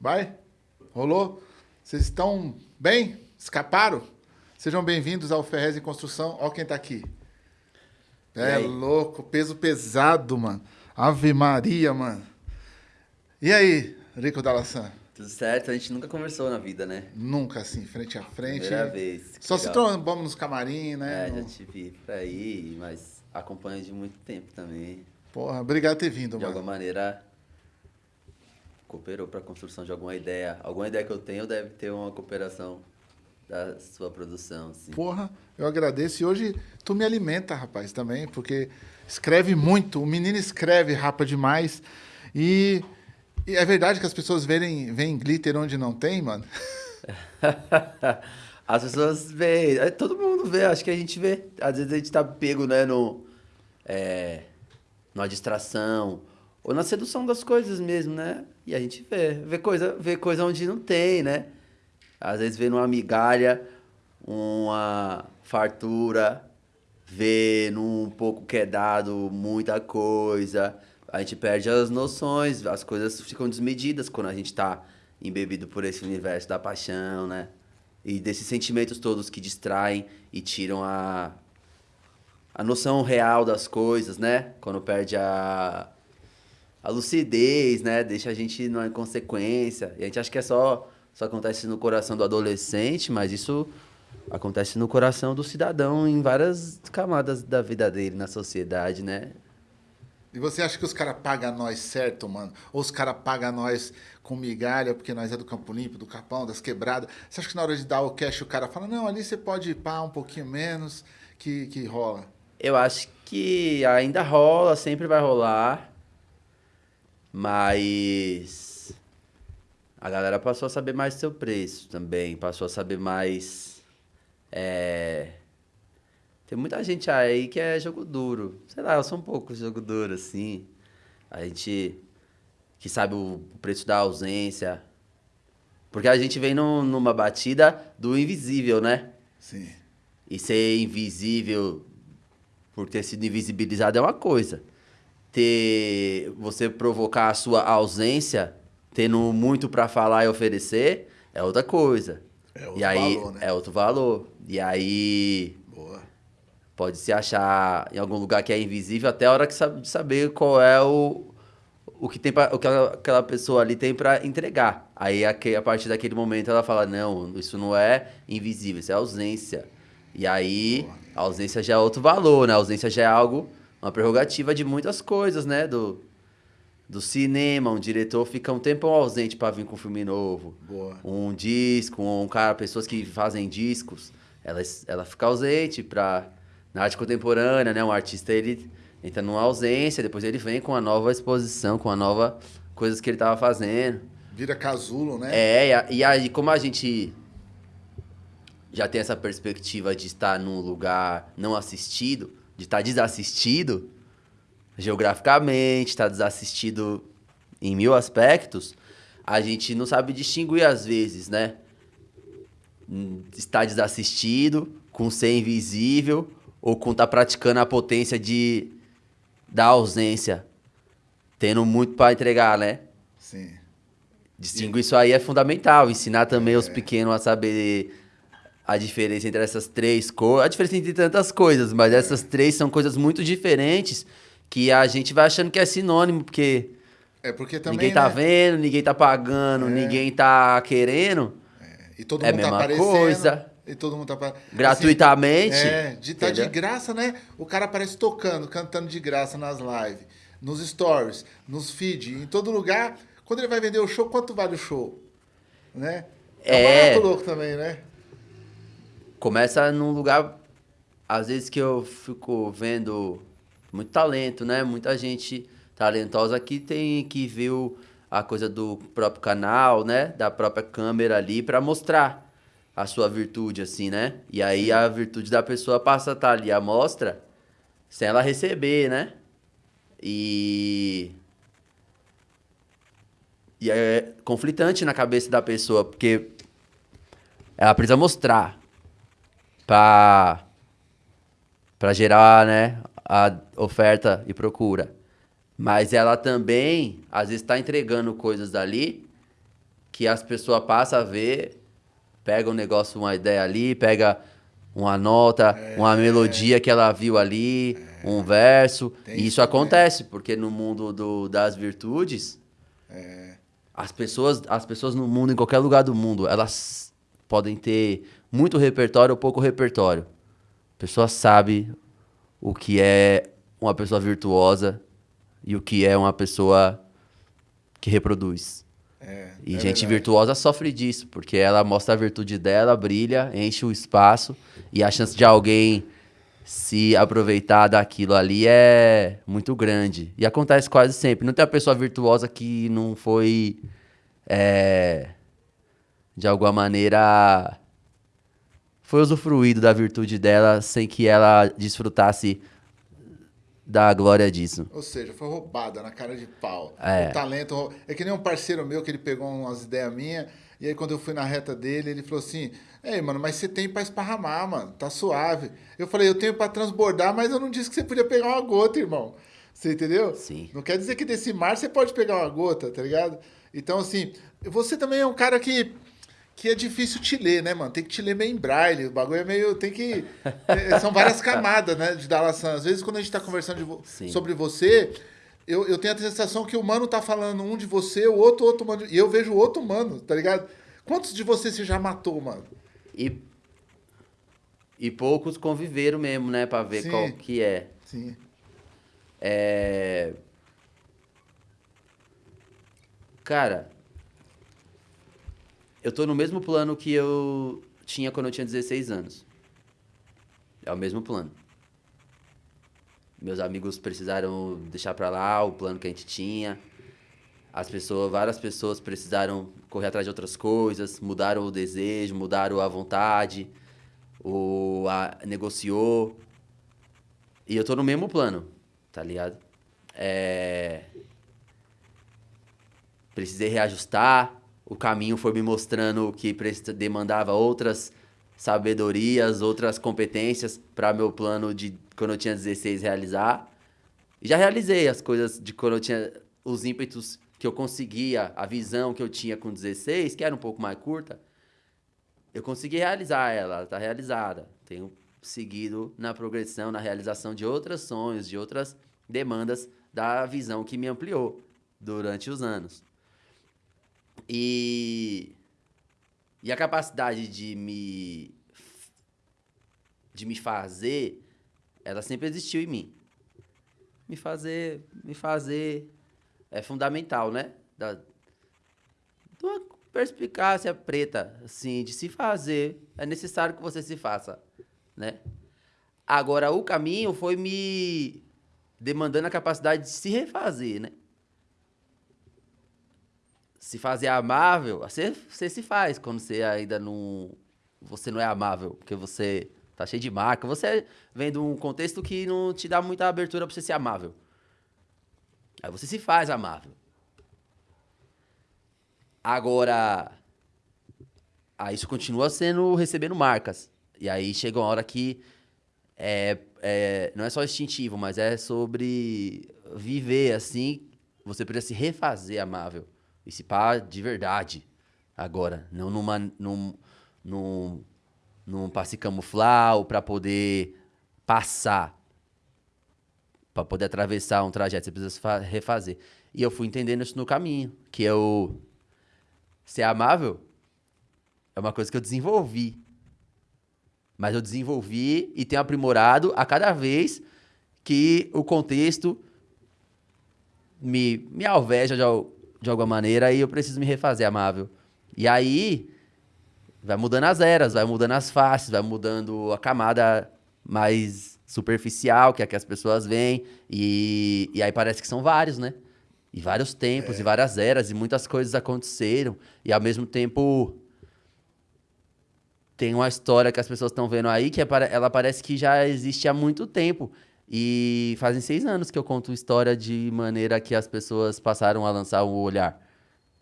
Vai? Rolou? Vocês estão bem? Escaparam? Sejam bem-vindos ao Ferrez em Construção. Olha quem tá aqui. É louco, peso pesado, mano. Ave Maria, mano. E aí, Rico Dalassan? Tudo certo, a gente nunca conversou na vida, né? Nunca assim, frente a frente. Primeira vez. Só se trombamos nos camarim, né? É, No- já te vi por aí, mas acompanho de muito tempo também. Porra, obrigado por ter vindo, De mano. alguma maneira, cooperou para a construção de alguma ideia. Alguma ideia que eu tenho deve ter uma cooperação da sua produção, assim. Porra, eu agradeço. E hoje tu me alimenta, rapaz, também, porque escreve muito. O menino escreve, rapa demais. E, e é verdade que as pessoas verem, veem glitter onde não tem, mano? As pessoas veem, é, todo mundo vê, acho que a gente vê. Às vezes a gente tá pego, né, no, é, numa distração, ou na sedução das coisas mesmo, né? E a gente vê, vê coisa, vê coisa onde não tem, né? Às vezes vê numa migalha, uma fartura, vê num pouco que é dado muita coisa. A gente perde as noções, as coisas ficam desmedidas quando a gente tá embebido por esse universo da paixão, né? E desses sentimentos todos que distraem e tiram a, a noção real das coisas, né? Quando perde a, a lucidez, né? Deixa a gente numa inconsequência. E a gente acha que é só, só acontece no coração do adolescente, mas isso acontece no coração do cidadão em várias camadas da vida dele, na sociedade, né? E você acha que os caras pagam nós certo, mano? Ou os caras pagam nós com migalha, porque nós é do Campo Limpo, do Capão, das quebradas? Você acha que na hora de dar o cash o cara fala, não, ali você pode ir pá um pouquinho menos, que, que rola? Eu acho que ainda rola, sempre vai rolar. Mas a galera passou a saber mais seu preço também. Passou a saber mais. É... Tem muita gente aí que é jogo duro. Sei lá, eu sou um pouco jogo duro, assim. A gente que sabe o preço da ausência. Porque a gente vem num- numa batida do invisível, né? Sim. E ser invisível por ter sido invisibilizado é uma coisa. Ter você provocar a sua ausência, tendo muito pra falar e oferecer, é outra coisa. É outro e aí valor, né? é outro valor. E aí Boa. pode se achar em algum lugar que é invisível até a hora que sabe, de saber qual é o o que tem pra, o que ela- aquela pessoa ali tem pra entregar. Aí aque- a partir daquele momento ela fala: "Não, isso não é invisível, isso é ausência". E aí a ausência já é outro valor, né? A ausência já é algo uma prerrogativa de muitas coisas, né, do do cinema, um diretor fica um tempo ausente pra vir com um filme novo Boa. um disco, um cara, pessoas que fazem discos, ela, ela fica ausente pra, na arte contemporânea, né? Um artista, ele entra numa ausência, depois ele vem com uma nova exposição, com uma nova coisas que ele tava fazendo. Vira casulo, né? É, e aí como a gente já tem essa perspectiva de estar num lugar não assistido, de estar desassistido, geograficamente, estar desassistido em mil aspectos, a gente não sabe distinguir às vezes, né? Estar desassistido, com ser invisível, ou com estar praticando a potência de da ausência, tendo muito para entregar, né? Sim. Distinguir isso aí é fundamental. Ensinar também os pequenos a saber a diferença entre essas três coisas. A diferença entre tantas coisas, mas essas três são coisas muito diferentes que a gente vai achando que é sinônimo, porque É porque também. ninguém tá né? vendo, ninguém tá pagando, ninguém tá querendo. E todo É a mundo tá mesma aparecendo. coisa. E todo mundo tá apa- Gratuitamente. Assim, é, de tá de graça, né? O cara aparece tocando, cantando de graça nas lives, nos stories, nos feeds, em todo lugar. Quando ele vai vender o show, quanto vale o show? Né? É, um É. barato louco também, né? Começa num lugar, às vezes que eu fico vendo muito talento, né? Muita gente talentosa que tem que ver a coisa do próprio canal, né? Da própria câmera ali pra mostrar a sua virtude, assim, né? E aí a virtude da pessoa passa a estar ali à mostra sem ela receber, né? E. E é conflitante na cabeça da pessoa, porque ela precisa mostrar pra, pra gerar, né, a oferta e procura. Mas ela também, às vezes, tá entregando coisas dali que as pessoas passam a ver, pega um negócio, uma ideia ali, pega uma nota, é, uma melodia que ela viu ali, é, um verso. E isso acontece, porque no mundo do, das virtudes, é. as, pessoas, as pessoas no mundo, em qualquer lugar do mundo, elas podem ter muito repertório ou pouco repertório. A pessoa sabe o que é uma pessoa virtuosa e o que é uma pessoa que reproduz. É, e é gente verdade. virtuosa sofre disso, porque ela mostra a virtude dela, brilha, enche o espaço e a chance de alguém se aproveitar daquilo ali é muito grande. E acontece quase sempre. Não tem uma pessoa virtuosa que não foi, é, de alguma maneira, foi usufruído da virtude dela sem que ela desfrutasse da glória disso. Ou seja, foi roubada na cara de pau. É. O talento. É que nem um parceiro meu que ele pegou umas ideias minhas. E aí, quando eu fui na reta dele, ele falou assim: Ei, mano, mas você tem pra esparramar, mano. Tá suave. Eu falei: Eu tenho pra transbordar, mas eu não disse que você podia pegar uma gota, irmão. Você entendeu? Sim. Não quer dizer que desse mar você pode pegar uma gota, tá ligado? Então, assim, você também é um cara que que é difícil te ler, né, mano? Tem que te ler meio em braille. O bagulho é meio. Tem que. É, são várias camadas, né, de Dalasan. Às vezes, quando a gente tá conversando vo... sobre você, eu, eu tenho a sensação que o mano tá falando um de você, o outro, outro mano. E eu vejo outro mano, tá ligado? Quantos de você você já matou, mano? E. E poucos conviveram mesmo, né, pra ver Sim. qual que é. Sim. É. Cara eu tô no mesmo plano que eu tinha quando eu tinha 16 anos. É o mesmo plano. Meus amigos precisaram deixar para lá o plano que a gente tinha. As pessoas, várias pessoas precisaram correr atrás de outras coisas, mudaram o desejo, mudaram a vontade, o a, negociou. E eu tô no mesmo plano, tá ligado? É... Precisei reajustar, o caminho foi me mostrando que demandava outras sabedorias, outras competências para meu plano de quando eu tinha 16 realizar. E já realizei as coisas de quando eu tinha os ímpetos que eu conseguia, a visão que eu tinha com 16, que era um pouco mais curta. Eu consegui realizar ela, ela está realizada. Tenho seguido na progressão, na realização de outros sonhos, de outras demandas da visão que me ampliou durante os anos. E, e a capacidade de me, de me fazer, ela sempre existiu em mim. Me fazer, me fazer é fundamental, né? Da, de uma perspicácia preta, assim, de se fazer. É necessário que você se faça, né? Agora, o caminho foi me demandando a capacidade de se refazer, né? Se fazer amável, você, você se faz quando você ainda não. Você não é amável, porque você tá cheio de marca. Você vem de um contexto que não te dá muita abertura pra você ser amável. Aí você se faz amável. Agora. Aí isso continua sendo recebendo marcas. E aí chega uma hora que é, é, não é só instintivo, mas é sobre viver assim. Você precisa se refazer amável. E se pá de verdade. Agora, não numa, num, num, num passe camuflar ou para poder passar. Para poder atravessar um trajeto, você precisa refazer. E eu fui entendendo isso no caminho. Que eu. Ser amável é uma coisa que eu desenvolvi. Mas eu desenvolvi e tenho aprimorado a cada vez que o contexto me, me alveja de, de alguma maneira e eu preciso me refazer amável. E aí vai mudando as eras, vai mudando as faces, vai mudando a camada mais superficial, que é que as pessoas veem, e, e aí parece que são vários, né? E vários tempos, é. e várias eras, e muitas coisas aconteceram, e ao mesmo tempo tem uma história que as pessoas estão vendo aí que é, ela parece que já existe há muito tempo. E fazem seis anos que eu conto história de maneira que as pessoas passaram a lançar o olhar.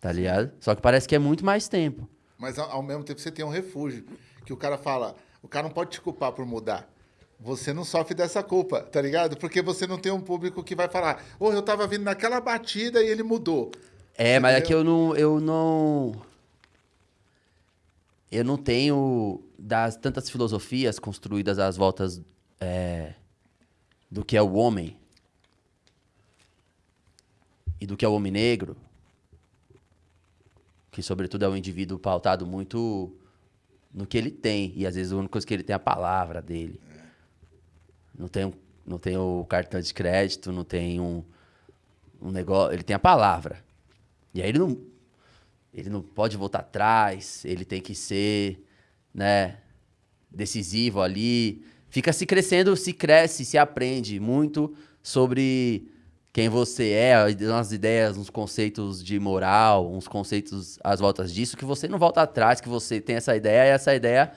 Tá ligado? Só que parece que é muito mais tempo. Mas ao mesmo tempo você tem um refúgio. Que o cara fala, o cara não pode te culpar por mudar. Você não sofre dessa culpa, tá ligado? Porque você não tem um público que vai falar, ô, oh, eu tava vindo naquela batida e ele mudou. É, mas é que eu não, eu não. eu não tenho das tantas filosofias construídas às voltas é, do que é o homem e do que é o homem negro, que sobretudo é um indivíduo pautado muito no que ele tem e às vezes a única coisa que ele tem é a palavra dele. Não tem não tem o cartão de crédito, não tem um, um negócio, ele tem a palavra. E aí ele não ele não pode voltar atrás, ele tem que ser, né, decisivo ali. Fica se crescendo, se cresce, se aprende muito sobre quem você é, umas ideias, uns conceitos de moral, uns conceitos às voltas disso, que você não volta atrás, que você tem essa ideia e essa ideia.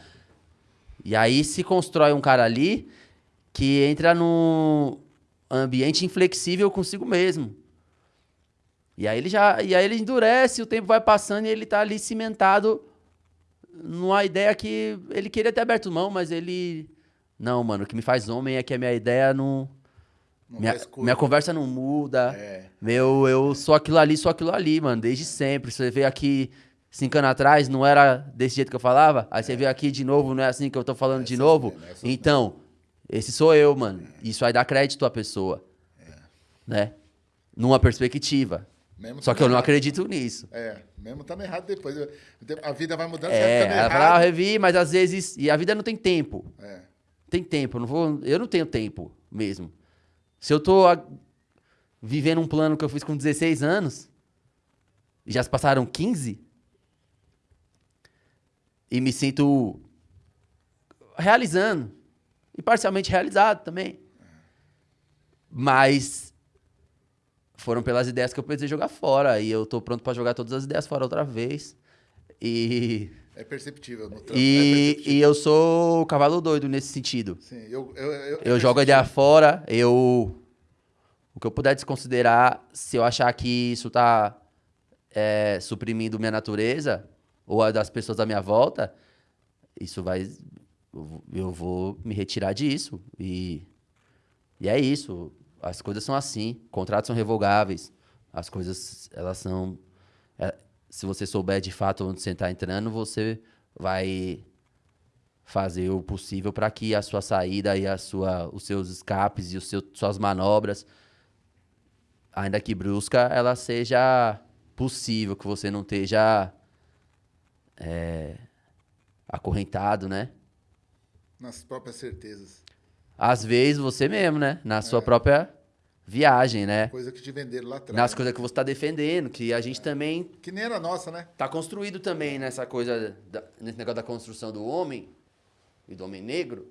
E aí se constrói um cara ali que entra num ambiente inflexível consigo mesmo. E aí ele já, e aí ele endurece, o tempo vai passando e ele tá ali cimentado numa ideia que ele queria ter aberto mão, mas ele não, mano, o que me faz homem é que a minha ideia não, não minha, minha conversa não muda. É. Meu, eu sou aquilo ali, sou aquilo ali, mano, desde sempre. Você veio aqui cinco anos atrás, não era desse jeito que eu falava? Aí é. você veio aqui de novo, não é assim que eu tô falando é de novo? Mesmo, é então, mesmo. esse sou eu, mano. Isso aí dá crédito à pessoa. É. Né? Numa perspectiva. Mesmo Só que eu não acredito nisso. É, mesmo estando errado depois. A vida vai mudando, é, ela fala, ah, revi, mas às vezes. E a vida não tem tempo. É. Tem tempo. Não vou, eu não tenho tempo mesmo. Se eu tô a, vivendo um plano que eu fiz com 16 anos, e já se passaram 15, e me sinto realizando. E parcialmente realizado também. Mas foram pelas ideias que eu precisei jogar fora. E eu tô pronto para jogar todas as ideias fora outra vez. E. É perceptível no trampo. E, é perceptível. e eu sou o cavalo doido nesse sentido. Sim, eu. Eu, eu, eu jogo a ideia fora, eu. O que eu puder desconsiderar, se eu achar que isso tá é, suprimindo minha natureza, ou a das pessoas à minha volta, isso vai. Eu vou me retirar disso. E, e é isso. As coisas são assim, contratos são revogáveis, as coisas elas são é, se você souber de fato onde você está entrando, você vai fazer o possível para que a sua saída e a sua, os seus escapes e os seus, suas manobras, ainda que brusca, ela seja possível, que você não esteja é, acorrentado, né? Nas próprias certezas. Às vezes você mesmo, né? Na é. sua própria viagem, né? Coisa que te venderam lá atrás. Nas coisas que você está defendendo, que a gente é. também. Que nem era nossa, né? Tá construído também nessa coisa, da, nesse negócio da construção do homem e do homem negro.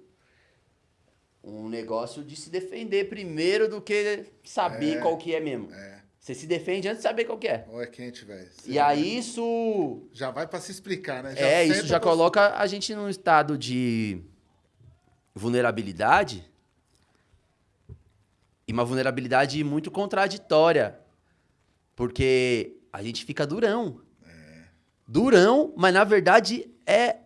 Um negócio de se defender primeiro do que saber é, qual que é mesmo. É. Você se defende antes de saber qual que é. Ou é quente, velho. E aí isso. Já vai para se explicar, né? Já é, isso já coloca a gente num estado de vulnerabilidade e uma vulnerabilidade muito contraditória. Porque a gente fica durão. É. Durão, mas na verdade é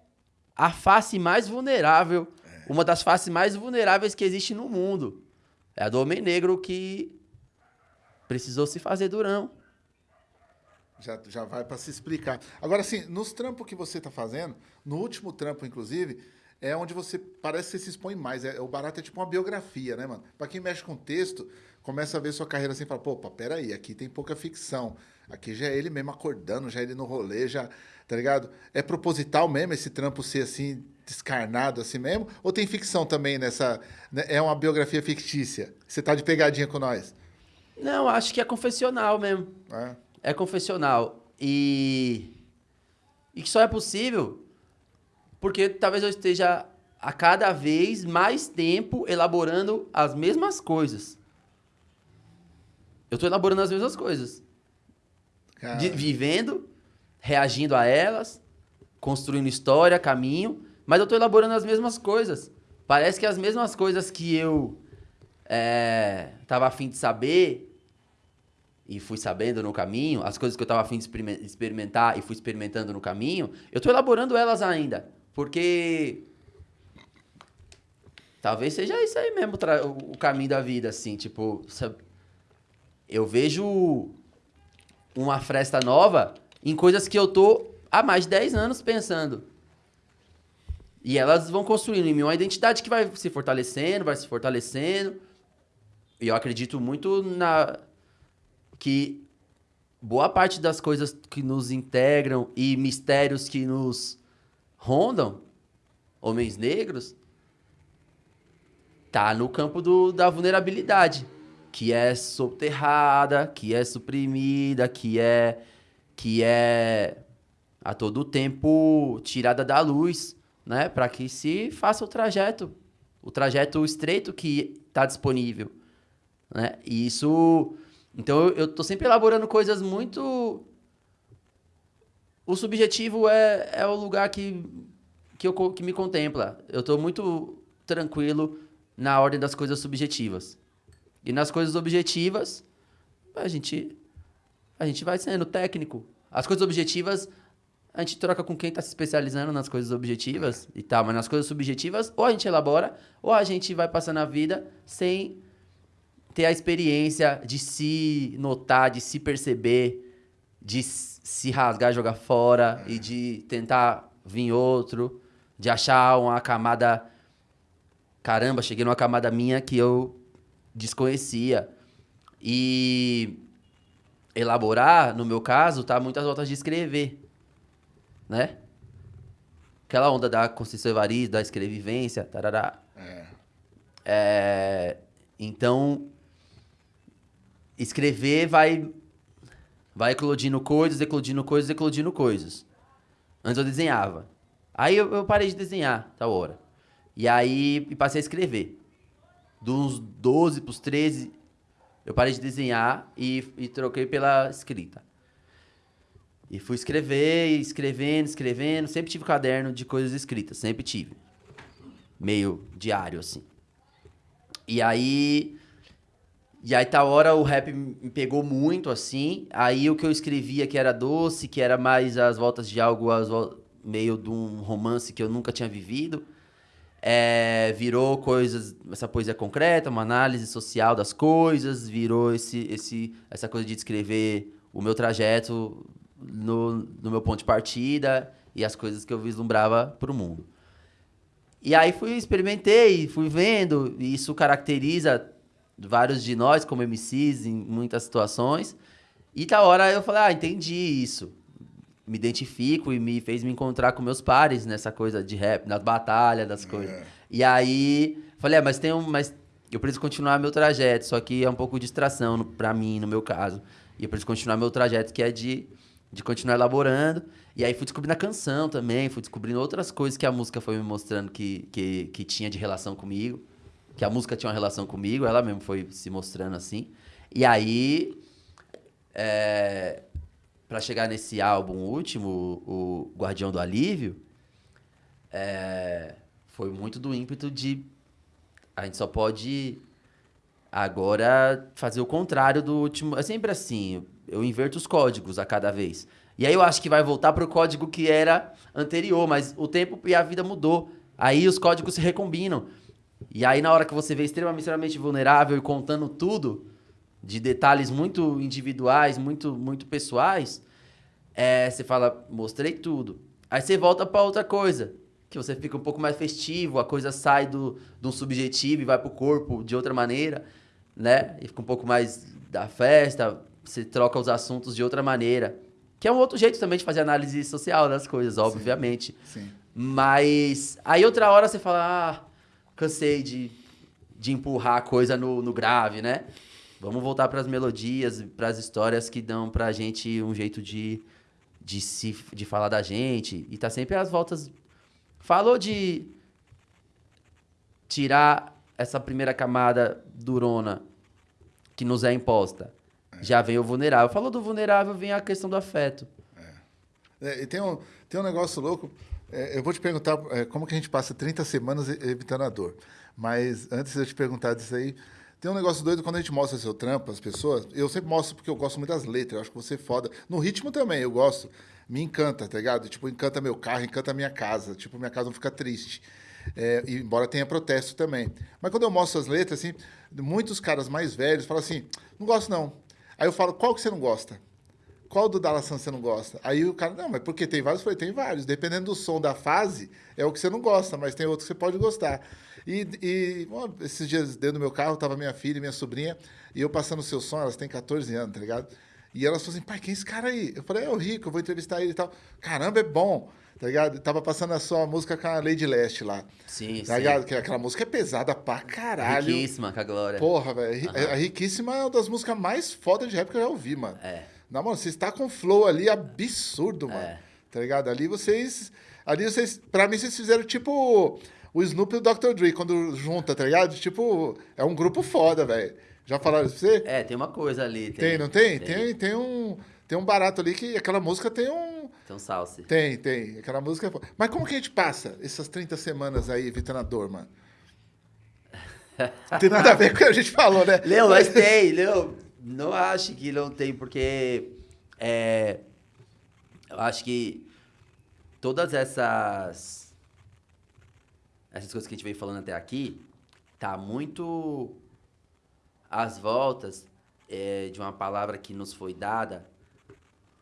a face mais vulnerável. É. Uma das faces mais vulneráveis que existe no mundo. É a do homem negro que precisou se fazer durão. Já, já vai para se explicar. Agora, assim, nos trampos que você está fazendo, no último trampo, inclusive, é onde você parece que você se expõe mais. É, o barato é tipo uma biografia, né, mano? Para quem mexe com texto, começa a ver sua carreira assim e fala, pô, peraí, aqui tem pouca ficção. Aqui já é ele mesmo acordando, já é ele no rolê, já, tá ligado? É proposital mesmo esse trampo ser assim, descarnado assim mesmo? Ou tem ficção também nessa. Né? É uma biografia fictícia? Você tá de pegadinha com nós? Não, acho que é confessional mesmo. É, é confessional. E. E que só é possível porque talvez eu esteja a cada vez mais tempo elaborando as mesmas coisas. Eu estou elaborando as mesmas coisas. De, vivendo, reagindo a elas, construindo história, caminho, mas eu estou elaborando as mesmas coisas. Parece que as mesmas coisas que eu estava é, afim de saber e fui sabendo no caminho, as coisas que eu estava afim de experimentar e fui experimentando no caminho, eu estou elaborando elas ainda. Porque talvez seja isso aí mesmo o caminho da vida, assim, tipo, eu vejo uma fresta nova em coisas que eu tô há mais de 10 anos pensando. E elas vão construindo em mim uma identidade que vai se fortalecendo, vai se fortalecendo. E eu acredito muito na que boa parte das coisas que nos integram e mistérios que nos rondam, homens negros, tá no campo do, da vulnerabilidade, que é soterrada, que é suprimida, que é que é a todo tempo tirada da luz, né, para que se faça o trajeto, o trajeto estreito que está disponível, né? E isso então eu, eu tô sempre elaborando coisas muito. O subjetivo é, é o lugar que, que, eu, que me contempla. Eu tô muito tranquilo na ordem das coisas subjetivas. E nas coisas objetivas, a gente, a gente vai sendo técnico. As coisas objetivas, a gente troca com quem está se especializando nas coisas objetivas e tal. Mas nas coisas subjetivas, ou a gente elabora, ou a gente vai passando a vida sem ter a experiência de se notar, de se perceber, de se rasgar, jogar fora e de tentar vir outro, de achar uma camada. Caramba, cheguei numa camada minha que eu desconhecia. E elaborar, no meu caso, tá muitas voltas de escrever, né? Aquela onda da Conceição Evaristo, da escrevivência, tarará. É. é então, escrever vai vai eclodindo coisas, eclodindo coisas, eclodindo coisas. Antes eu desenhava. Aí eu, eu parei de desenhar, tal hora. E aí passei a escrever. Dos 12 pros 13, eu parei de desenhar e, e troquei pela escrita. E fui escrever, escrevendo, escrevendo. Sempre tive caderno de coisas escritas, sempre tive. Meio diário, assim. E aí e aí, tal hora, o rap me pegou muito, assim. Aí, o que eu escrevia, que era doce, que era mais as voltas de algo as meio de um romance que eu nunca tinha vivido, é, virou coisas, essa poesia concreta, uma análise social das coisas, virou esse, esse, essa coisa de descrever o meu trajeto no, no meu ponto de partida e as coisas que eu vislumbrava para o mundo. E aí fui, experimentei, fui vendo, e isso caracteriza vários de nós como MCs em muitas situações. E tal hora eu falei, ah, entendi isso. Me identifico e me fez me encontrar com meus pares nessa coisa de rap, nas batalhas, das coisas. É. E aí, falei, ah, mas tem um. Mas eu preciso continuar meu trajeto, só que é um pouco de distração para mim, no meu caso. E eu preciso continuar meu trajeto, que é de, de continuar elaborando. E aí fui descobrindo a canção também, fui descobrindo outras coisas que a música foi me mostrando que, que, que tinha de relação comigo que a música tinha uma relação comigo, ela mesmo foi se mostrando assim. E aí, é, para chegar nesse álbum último, o Guardião do Alívio, é, foi muito do ímpeto de a gente só pode agora fazer o contrário do último. É sempre assim, eu inverto os códigos a cada vez. E aí eu acho que vai voltar para o código que era anterior, mas o tempo e a vida mudou. Aí os códigos se recombinam. E aí, na hora que você vê extremamente, vulnerável e contando tudo, de detalhes muito individuais, muito, muito pessoais, é, você fala, mostrei tudo. Aí você volta para outra coisa, que você fica um pouco mais festivo, a coisa sai do, do subjetivo e vai pro corpo de outra maneira, né? E fica um pouco mais da festa, você troca os assuntos de outra maneira. Que é um outro jeito também de fazer análise social das coisas, obviamente. Sim. sim. Mas aí outra hora você fala, ah, cansei de, de empurrar a coisa no, no grave, né? Vamos voltar para as melodias, para as histórias que dão para a gente um jeito de, de, se, de falar da gente. E tá sempre às voltas. Falou de tirar essa primeira camada durona que nos é imposta. É. Já vem o vulnerável. Falou do vulnerável, vem a questão do afeto. É. É, e tem um, tem um negócio louco. É, eu vou te perguntar é, como que a gente passa 30 semanas evitando a dor. Mas antes de eu te perguntar disso aí, tem um negócio doido quando a gente mostra seu trampo às pessoas. Eu sempre mostro porque eu gosto muito das letras. Eu acho que você é foda. No ritmo também, eu gosto. Me encanta, tá ligado? Tipo, encanta meu carro, encanta minha casa. Tipo, minha casa não fica triste. É, embora tenha protesto também. Mas quando eu mostro as letras, assim, muitos caras mais velhos falam assim: não gosto não. Aí eu falo: qual que você não gosta? Qual do Dalassan você não gosta? Aí o cara, não, mas porque tem vários? Eu falei, tem vários. Dependendo do som da fase, é o que você não gosta, mas tem outro que você pode gostar. E, e bom, esses dias dentro do meu carro, tava minha filha e minha sobrinha, e eu passando o seu som, elas têm 14 anos, tá ligado? E elas falaram assim, pai, quem é esse cara aí? Eu falei, é o Rico, eu vou entrevistar ele e tal. Caramba, é bom, tá ligado? Tava passando a sua música com a Lady Leste lá. Sim, Tá sim. ligado? Que aquela música é pesada pra caralho. Riquíssima com a Glória. Porra, velho. A Riquíssima é uma das músicas mais fodas de rap que eu já ouvi, mano. É. Não, mano, vocês tá com flow ali absurdo, mano. É. Tá ligado? Ali vocês. Ali vocês. Pra mim, vocês fizeram tipo o Snoop e o Dr. Dre, quando junta, tá ligado? Tipo, é um grupo foda, velho. Já falaram isso pra você? É, tem uma coisa ali. Tem, não tem? Tem, tem, um. Tem um barato ali que aquela música tem um. Tem um salse. Tem, tem. Aquela música é foda. Mas como que a gente passa essas 30 semanas aí evitando a dor, mano? Não tem nada a ver com o que a gente falou, né? Leão, mas tem, Leão. Não acho que não tem, porque é, eu acho que todas essas essas coisas que a gente vem falando até aqui tá muito às voltas é, de uma palavra que nos foi dada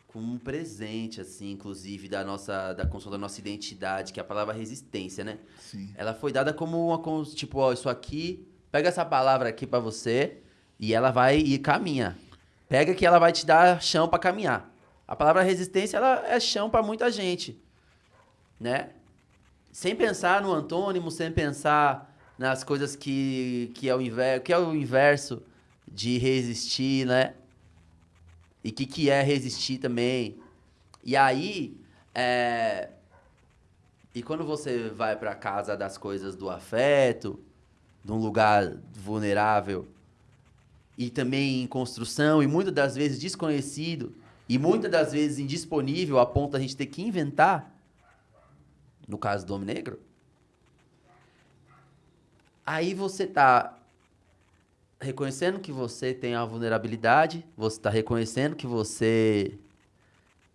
como um presente, assim, inclusive da nossa da construção da nossa identidade, que é a palavra resistência, né? Sim. Ela foi dada como uma tipo, ó, isso aqui, pega essa palavra aqui pra você e ela vai e caminha. Pega que ela vai te dar chão pra caminhar. A palavra resistência ela é chão pra muita gente, né? Sem pensar no antônimo, sem pensar nas coisas que que é o inverso, que é o inverso de resistir, né? E o que, que é resistir também. E aí, é, e quando você vai pra casa das coisas do afeto, de um lugar vulnerável, e também em construção, e muitas das vezes desconhecido, e muitas das vezes indisponível a ponto da gente ter que inventar, no caso do homem negro, aí você tá reconhecendo que você tem a vulnerabilidade, você tá reconhecendo que você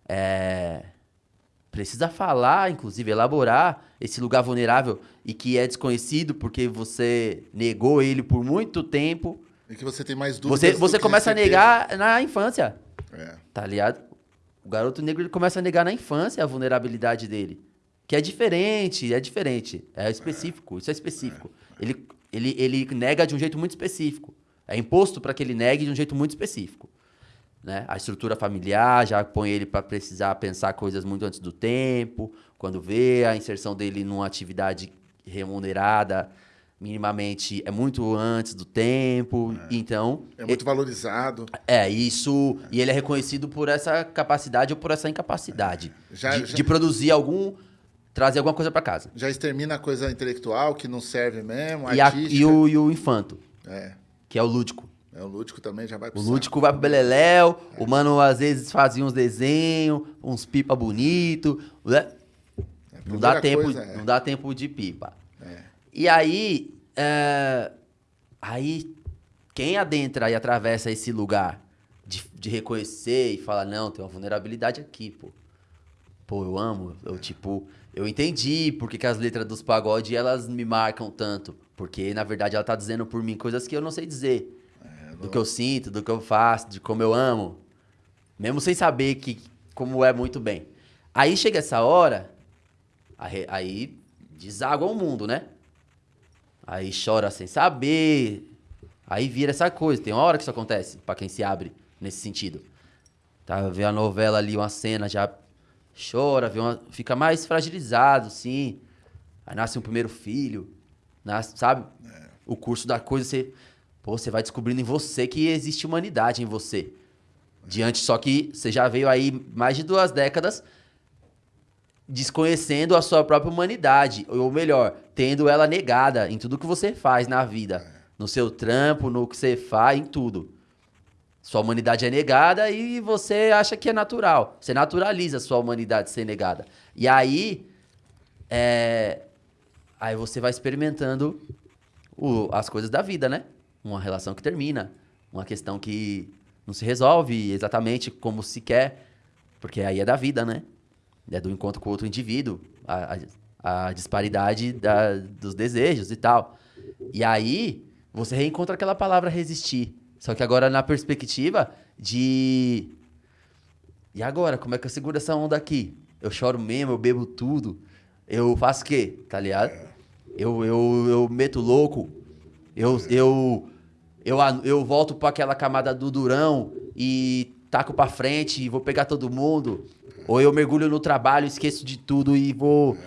é, precisa falar, inclusive elaborar esse lugar vulnerável e que é desconhecido porque você negou ele por muito tempo. E que você tem mais dúvidas. Você, você começa a negar na infância, É. tá ligado? O garoto negro ele começa a negar na infância a vulnerabilidade dele. Que é diferente, é diferente. É específico, isso é específico. Ele, ele, ele nega de um jeito muito específico. É imposto para que ele negue de um jeito muito específico. Né? A estrutura familiar já põe ele para precisar pensar coisas muito antes do tempo. Quando vê a inserção dele numa atividade remunerada, minimamente é muito antes do tempo. Então, É muito valorizado. é, isso. E ele é reconhecido por essa capacidade ou por essa incapacidade Já- de, já- de produzir algum. trazer alguma coisa para casa. Já extermina a coisa intelectual que não serve mesmo, E, a- e o, e o infanto, É. que é o lúdico. É, o lúdico também já vai pro O saco. lúdico vai pro Beleléu, o mano às vezes fazia uns desenhos, uns pipa bonito, né? É, Não dá, tempo, coisa é- não dá tempo de pipa. É. E aí, é, aí quem adentra e atravessa esse lugar de, de reconhecer e falar, não, tem uma vulnerabilidade aqui, pô. Pô, eu amo, eu tipo, eu entendi porque que as letras dos pagode elas me marcam tanto. Porque, na verdade, ela tá dizendo por mim coisas que eu não sei dizer. do que eu sinto, do que eu faço, de como eu amo. Mesmo sem saber que como é muito bem. Aí chega essa hora, aí deságua o mundo, né? Aí chora sem saber. Aí vira essa coisa. Tem uma hora que isso acontece, pra quem se abre nesse sentido. Tá, vê a novela ali, uma cena, já chora, vê uma, fica mais fragilizado, sim. Aí nasce um primeiro filho, nasce, sabe? O curso da coisa, você, pô, você vai descobrindo em você que existe humanidade em você. Diante, só que você já veio aí mais de duas décadas desconhecendo a sua própria humanidade, ou melhor, tendo ela negada em tudo que você faz na vida, no seu trampo, no que você faz, em tudo. Sua humanidade é negada e você acha que é natural. Você naturaliza a sua humanidade ser negada. E aí, é, aí você vai experimentando o- as coisas da vida, né? Uma relação que termina, uma questão que não se resolve exatamente como se quer, porque aí é da vida, né? É do encontro com outro indivíduo, a, a- a disparidade da- dos desejos e tal. E aí você reencontra aquela palavra resistir, só que agora na perspectiva de E agora, como é que eu seguro essa onda aqui? Eu choro mesmo, eu bebo tudo. Eu faço o quê? Tá ligado? Eu, eu, eu meto louco. Eu, eu, eu, eu volto pra aquela camada do durão e taco pra frente e vou pegar todo mundo. Ou eu mergulho no trabalho, esqueço de tudo e vou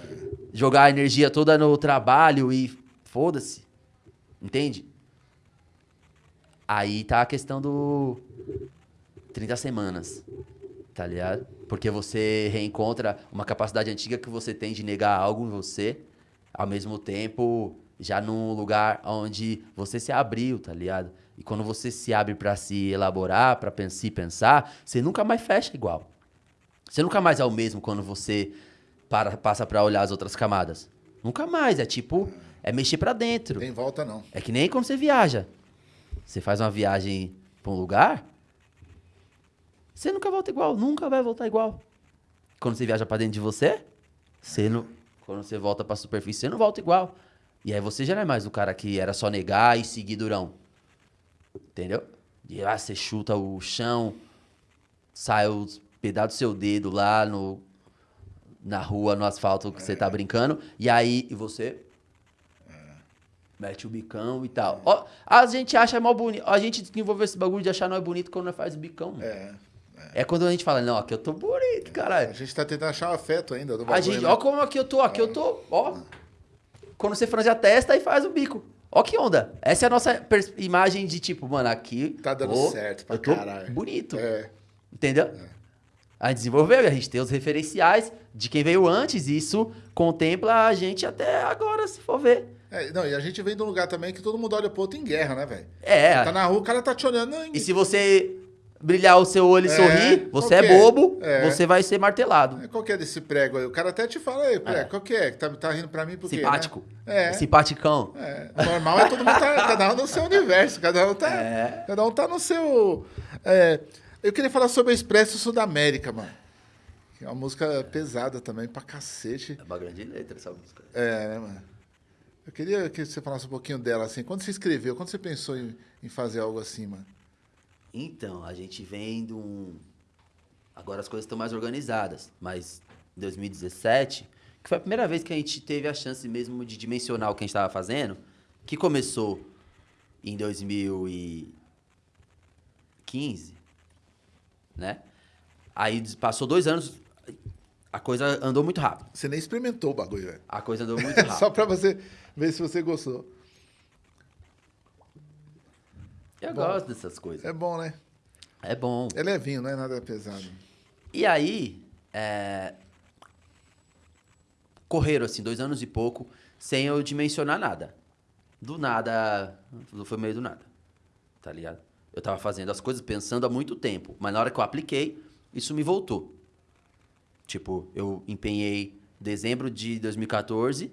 jogar a energia toda no trabalho e foda-se. Entende? Aí tá a questão do 30 semanas, tá ligado? Porque você reencontra uma capacidade antiga que você tem de negar algo em você, ao mesmo tempo já num lugar onde você se abriu, tá ligado? E quando você se abre pra se elaborar, pen- se pensar, você nunca mais fecha igual. Você nunca mais é o mesmo quando você para, passa pra olhar as outras camadas. Nunca mais, é tipo, é mexer pra dentro. Tem volta, não. É que nem quando você viaja. Você faz uma viagem pra um lugar, você nunca volta igual, nunca vai voltar igual. Quando você viaja pra dentro de você, você não, quando você volta pra superfície, você não volta igual. E aí você já não é mais o cara que era só negar e seguir durão. Entendeu? E lá você chuta o chão, sai os pedaços do seu dedo lá no, na rua, no asfalto que você tá brincando. E aí e você Mete o bicão e tal. Ó, a gente acha mó bonito. A gente desenvolveu esse bagulho de achar nós bonito quando nós faz o bicão. mano. É. É. quando a gente fala, não, aqui eu tô bonito, A caralho. gente tá tentando achar o afeto ainda do A bagulho, gente, né? ó como aqui eu tô, aqui eu tô, ó. Quando você franze a testa e faz o bico. Ó que onda. Essa é a nossa imagem de tipo, mano, aqui. Tá dando ó, certo pra eu tô caralho. bonito. É. Entendeu? A gente desenvolveu e a gente tem os referenciais de quem veio antes. E isso contempla a gente até agora, se for ver. É, Não, e a gente vem de um lugar também que todo mundo olha pro outro em guerra, né, velho? É. Tá na rua, o cara tá te olhando. Não, E se você brilhar o seu olho e É, sorrir, você é é? bobo, É. você vai ser martelado. Qual que é desse prego aí? O cara até te fala, aí, prego, É. qual que é? Tá, tá rindo pra mim por quê? Simpático. né? É. Simpaticão. É, normal é todo mundo tá, cada um no seu universo, cada um tá, É. cada um tá no seu. Eu queria falar sobre o Expresso Sudamérica, mano. Que é uma música pesada também, pra cacete. É uma grande letra essa música. É, né, mano? Eu queria que você falasse um pouquinho dela, assim. Quando você escreveu, quando você pensou em, em fazer algo assim, mano? Então, a gente vem de um. Agora as coisas estão mais organizadas, mas em 2017, que foi a primeira vez que a gente teve a chance mesmo de dimensionar o que a gente estava fazendo, que começou em 2015, né? Aí passou dois anos, a coisa andou muito rápido. Você nem experimentou o bagulho, velho. A coisa andou muito rápido. Só pra você ver se você gostou. Eu Bom. gosto dessas coisas. É bom, né? É bom. É levinho, não é nada pesado. E aí, é, correram assim, dois anos e pouco, sem eu dimensionar nada. Do nada, tudo foi meio do nada, tá ligado? Eu tava fazendo as coisas pensando há muito tempo, mas na hora que eu apliquei, isso me voltou. Tipo, eu empenhei dezembro de 2014,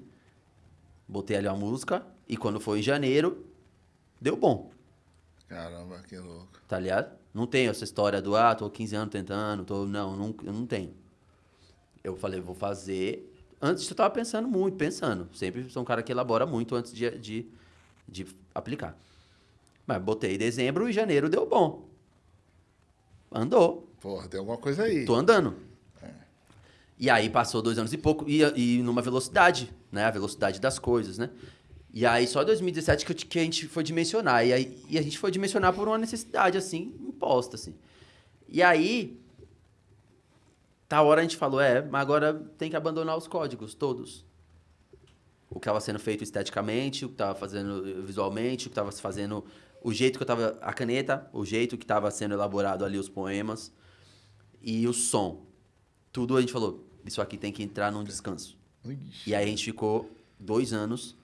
botei ali uma música, e quando foi em janeiro, deu bom. Caramba, que louco. Tá ligado? Não tenho essa história do, ah, tô 15 anos tentando, tô. Não, não, eu não tenho. Eu falei, vou fazer. Antes eu tava pensando muito, pensando. Sempre sou um cara que elabora muito antes de, de, de aplicar. Mas botei dezembro e janeiro deu bom. Andou. Porra, tem alguma coisa aí. Tô andando. E aí passou dois anos e pouco, e, e numa velocidade, né? A velocidade das coisas, né? E aí só em 2017 que, eu, que a gente foi dimensionar. E, aí, e a gente foi dimensionar por uma necessidade, assim, imposta, assim. E aí, tá hora a gente falou, é, mas agora tem que abandonar os códigos, todos. O que estava sendo feito esteticamente, o que estava fazendo visualmente, o que estava se fazendo, o jeito que eu tava, a caneta, o jeito que estava sendo elaborado ali os poemas e o som. Tudo a gente falou, isso aqui tem que entrar num descanso. Ixi. E aí a gente ficou dois anos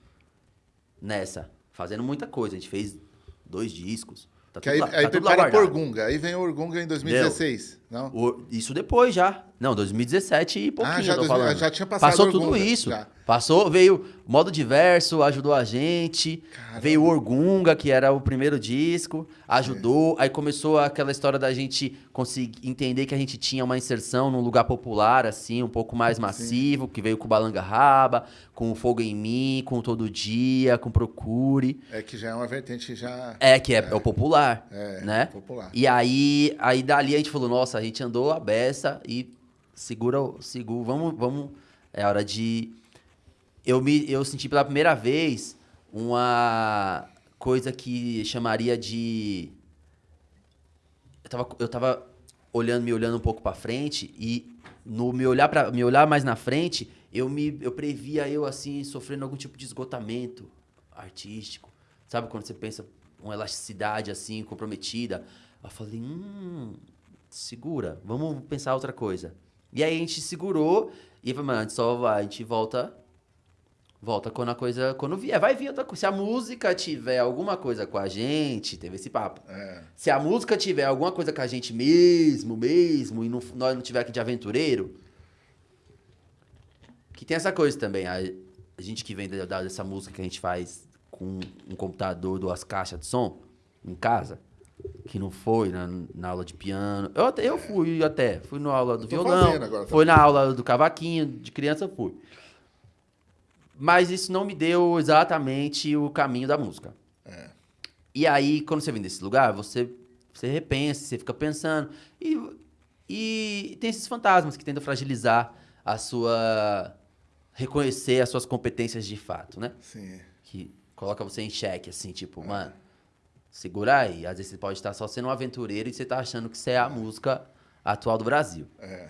nessa, fazendo muita coisa. A gente fez dois discos. Tá Que aí, lá, aí tá prepara. Orgunga. Aí vem o Orgunga em 2016. Não? O- isso depois já. Não, 2017 e pouquinho, Ah, já dois- já tinha passado Passou tudo isso. já. Passou, veio modo diverso, ajudou a gente. Caramba. Veio Orgunga, que era o primeiro disco, ajudou. Aí começou aquela história da gente conseguir entender que a gente tinha uma inserção num lugar popular, assim, um pouco mais massivo, que veio com Balanga Raba, com o Fogo em Mim, com Todo Dia, com Procure. É que já é uma vertente já É, que é, é o popular, é, né? popular. E aí, aí dali a gente falou, nossa, A gente andou a beça e segura, segura, vamos, vamos, é hora de eu me eu senti pela primeira vez uma coisa que chamaria de eu tava, eu tava olhando, me olhando um pouco para frente e no me olhar para me olhar mais na frente, eu me eu previa eu assim sofrendo algum tipo de esgotamento artístico. Sabe quando você pensa uma elasticidade assim comprometida? Eu falei, hum, segura, vamos pensar outra coisa. E aí a gente segurou e falei, mano, a gente só vai, a gente volta volta quando a coisa. Quando vier, vai vir outra coisa. Se a música tiver alguma coisa com a gente, teve esse papo. É. Se a música tiver alguma coisa com a gente mesmo, mesmo, e não, nós não tiver aqui de aventureiro. Que tem essa coisa também. A, a gente que vem dessa música que a gente faz com um computador, duas caixas de som em casa. Que não foi na, na aula de piano. Eu, até, eu fui até. Fui na aula do violão. Agora, foi na aula do cavaquinho, de criança fui. Mas isso não me deu exatamente o caminho da música. É. E aí, quando você vem desse lugar, você, você repensa, você fica pensando. E, e tem esses fantasmas que tentam fragilizar a sua. reconhecer as suas competências de fato, né? Sim. Que coloca você em xeque, assim, tipo, é. mano, segura aí. Às vezes você pode estar só sendo um aventureiro e você tá achando que você é a música atual do Brasil. É.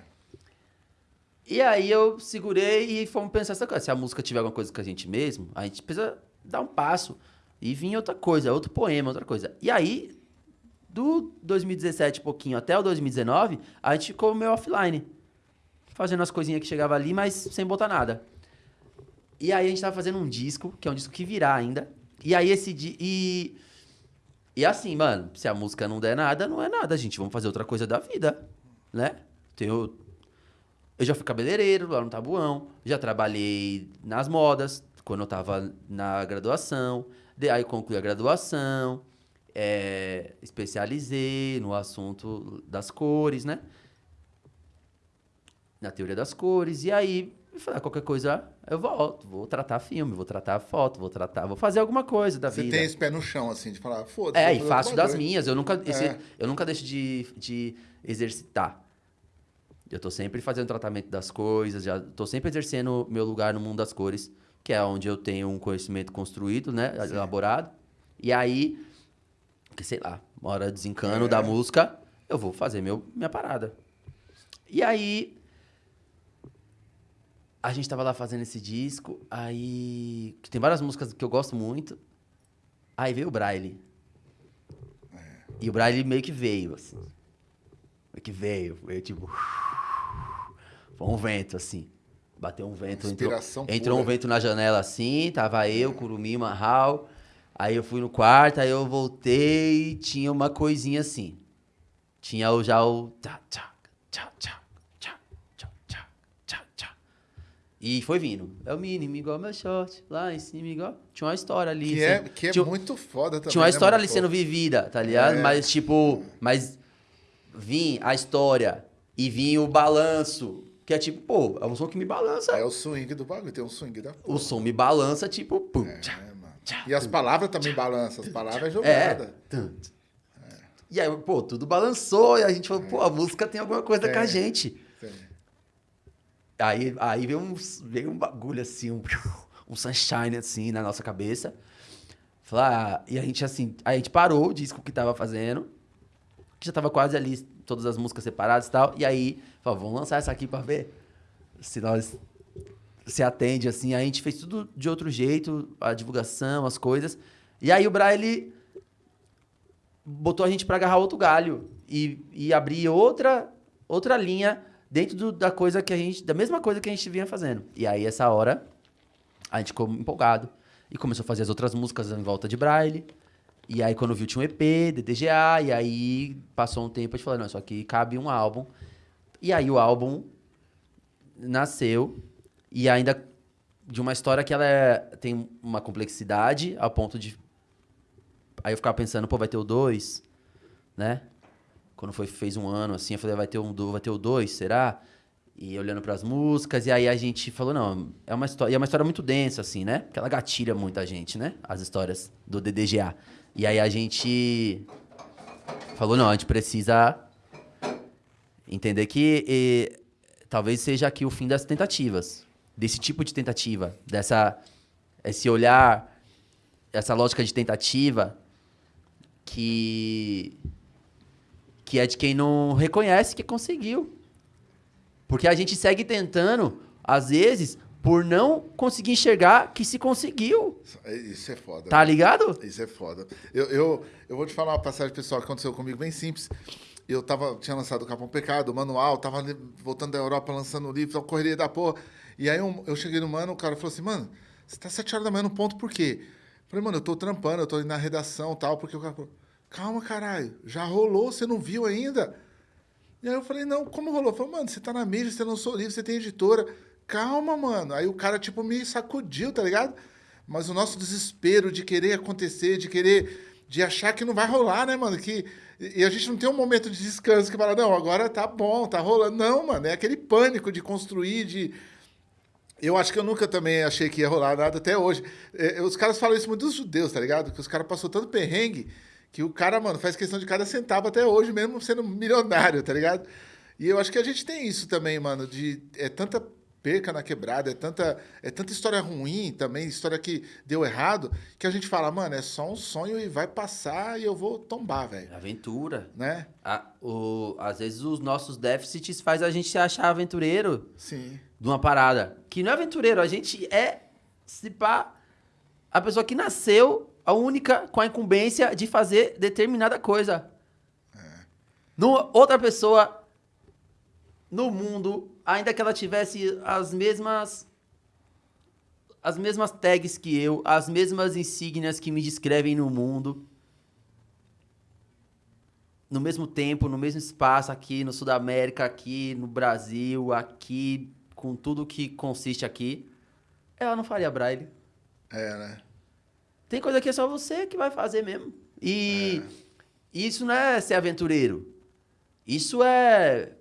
E aí eu segurei e fomos pensar essa coisa. Se a música tiver alguma coisa com a gente mesmo, a gente precisa dar um passo e vir outra coisa, outro poema, outra coisa. E aí, do 2017 pouquinho até o 2019, a gente ficou meio offline. Fazendo as coisinhas que chegava ali, mas sem botar nada. E aí a gente tava fazendo um disco, que é um disco que virá ainda. E aí esse di e e assim, mano, se a música não der nada, não é nada, gente. Vamos fazer outra coisa da vida, né? Tenho eu já fui cabeleireiro lá no Tabuão, já trabalhei nas modas quando eu tava na graduação, de, aí concluí a graduação, é, especializei no assunto das cores, né? Na teoria das cores, e aí ah, qualquer coisa eu volto, vou tratar filme, vou tratar foto, vou tratar, vou fazer alguma coisa da Você vida. Você tem esse pé no chão, assim, de falar, foda-se. É, e faço das minhas, eu nunca, esse, é. eu nunca deixo de, de exercitar. Eu tô sempre fazendo tratamento das coisas, já tô sempre exercendo meu lugar no mundo das cores, que é onde eu tenho um conhecimento construído, né, Sim. elaborado. E aí, que sei lá, uma hora desencano é. da música, eu vou fazer meu minha parada. E aí a gente tava lá fazendo esse disco, aí que tem várias músicas que eu gosto muito. Aí veio o Braille. É. E o Braille meio que veio assim. Meio que veio, veio tipo foi um vento, assim. Bateu um vento. Entrou, entrou um vento na janela assim, tava eu, Curumi, Marral. Aí eu fui no quarto, aí eu voltei e tinha uma coisinha assim. Tinha o, já o. Tchá, tchá, tchá, tchá, tchá, tchá, tchá, tchá. E foi vindo. É o mínimo, igual meu short. Lá em cima, igual. Tinha uma história ali. Que é, que é tinha, muito foda também. Tinha uma né, história ali sendo vivida, tá ligado? É. Mas, tipo. Mas. Vim a história e vinha o balanço que é tipo, pô, é um som que me balança. É o swing do bagulho, tem um swing da porra. O som me balança, tipo, pum. É, tchá, mano. Tchá, e as palavras também tchá, balançam, as palavras é jogada. É. é. E aí, pô, tudo balançou, e a gente falou, pô, a música tem alguma coisa com a gente. Sim. Aí, aí veio, um, veio um bagulho assim, um, um sunshine assim na nossa cabeça. Falar, ah, e a gente assim, a gente parou o disco que tava fazendo, que já tava quase ali todas as músicas separadas e tal. E aí, falou, vamos lançar essa aqui para ver se nós se atende assim. A gente fez tudo de outro jeito, a divulgação, as coisas. E aí o Braille botou a gente para agarrar outro galho e, e abrir outra outra linha dentro do, da coisa que a gente, da mesma coisa que a gente vinha fazendo. E aí essa hora a gente ficou empolgado e começou a fazer as outras músicas em volta de Braille. E aí, quando viu, tinha um EP, DDGA, e aí passou um tempo, a gente falou, não, isso aqui cabe um álbum. E aí o álbum nasceu, e ainda de uma história que ela é, tem uma complexidade ao ponto de... Aí eu ficava pensando, pô, vai ter o 2, né? Quando foi, fez um ano, assim, eu falei, vai ter, um, vai ter o 2, será? E olhando para as músicas, e aí a gente falou, não, é uma história, é uma história muito densa, assim, né? Porque ela gatilha muita gente, né? As histórias do DDGA. E aí a gente falou, não, a gente precisa Entender que e, talvez seja aqui o fim das tentativas. Desse tipo de tentativa. Dessa, esse olhar, essa lógica de tentativa que, que é de quem não reconhece que conseguiu. Porque a gente segue tentando, às vezes, por não conseguir enxergar que se conseguiu. Isso é foda. Tá ligado? Isso é foda. Eu, eu, eu vou te falar uma passagem pessoal que aconteceu comigo bem simples. Eu tava, tinha lançado o Capão Pecado, o manual, tava voltando da Europa lançando o livro, correria da porra. E aí eu, eu cheguei no mano, o cara falou assim, mano, você tá sete horas da manhã no ponto por quê? Eu falei, mano, eu tô trampando, eu tô na redação e tal, porque o cara falou, calma, caralho, já rolou, você não viu ainda? E aí eu falei, não, como rolou? Falei, mano, você tá na mídia, você lançou livro, você tem editora calma, mano. Aí o cara, tipo, me sacudiu, tá ligado? Mas o nosso desespero de querer acontecer, de querer, de achar que não vai rolar, né, mano? Que, e a gente não tem um momento de descanso que fala, não, agora tá bom, tá rolando. Não, mano, é aquele pânico de construir, de. Eu acho que eu nunca também achei que ia rolar nada até hoje. É, os caras falam isso muito dos judeus, tá ligado? Que os caras passou tanto perrengue que o cara, mano, faz questão de cada centavo até hoje, mesmo sendo milionário, tá ligado? E eu acho que a gente tem isso também, mano, de é tanta perca na quebrada, é tanta, é tanta história ruim também, história que deu errado, que a gente fala, mano, é só um sonho e vai passar e eu vou tombar, velho. Aventura. Né? A, o, às vezes os nossos déficits faz a gente se achar aventureiro. Sim. De uma parada. Que não é aventureiro, a gente é, se pá, a pessoa que nasceu a única com a incumbência de fazer determinada coisa. É. No, outra pessoa no mundo ainda que ela tivesse as mesmas as mesmas tags que eu, as mesmas insígnias que me descrevem no mundo, no mesmo tempo, no mesmo espaço aqui no Sul da América, aqui no Brasil, aqui com tudo que consiste aqui, ela não faria braille. É, né? Tem coisa que é só você que vai fazer mesmo. E é. isso não é ser aventureiro. Isso é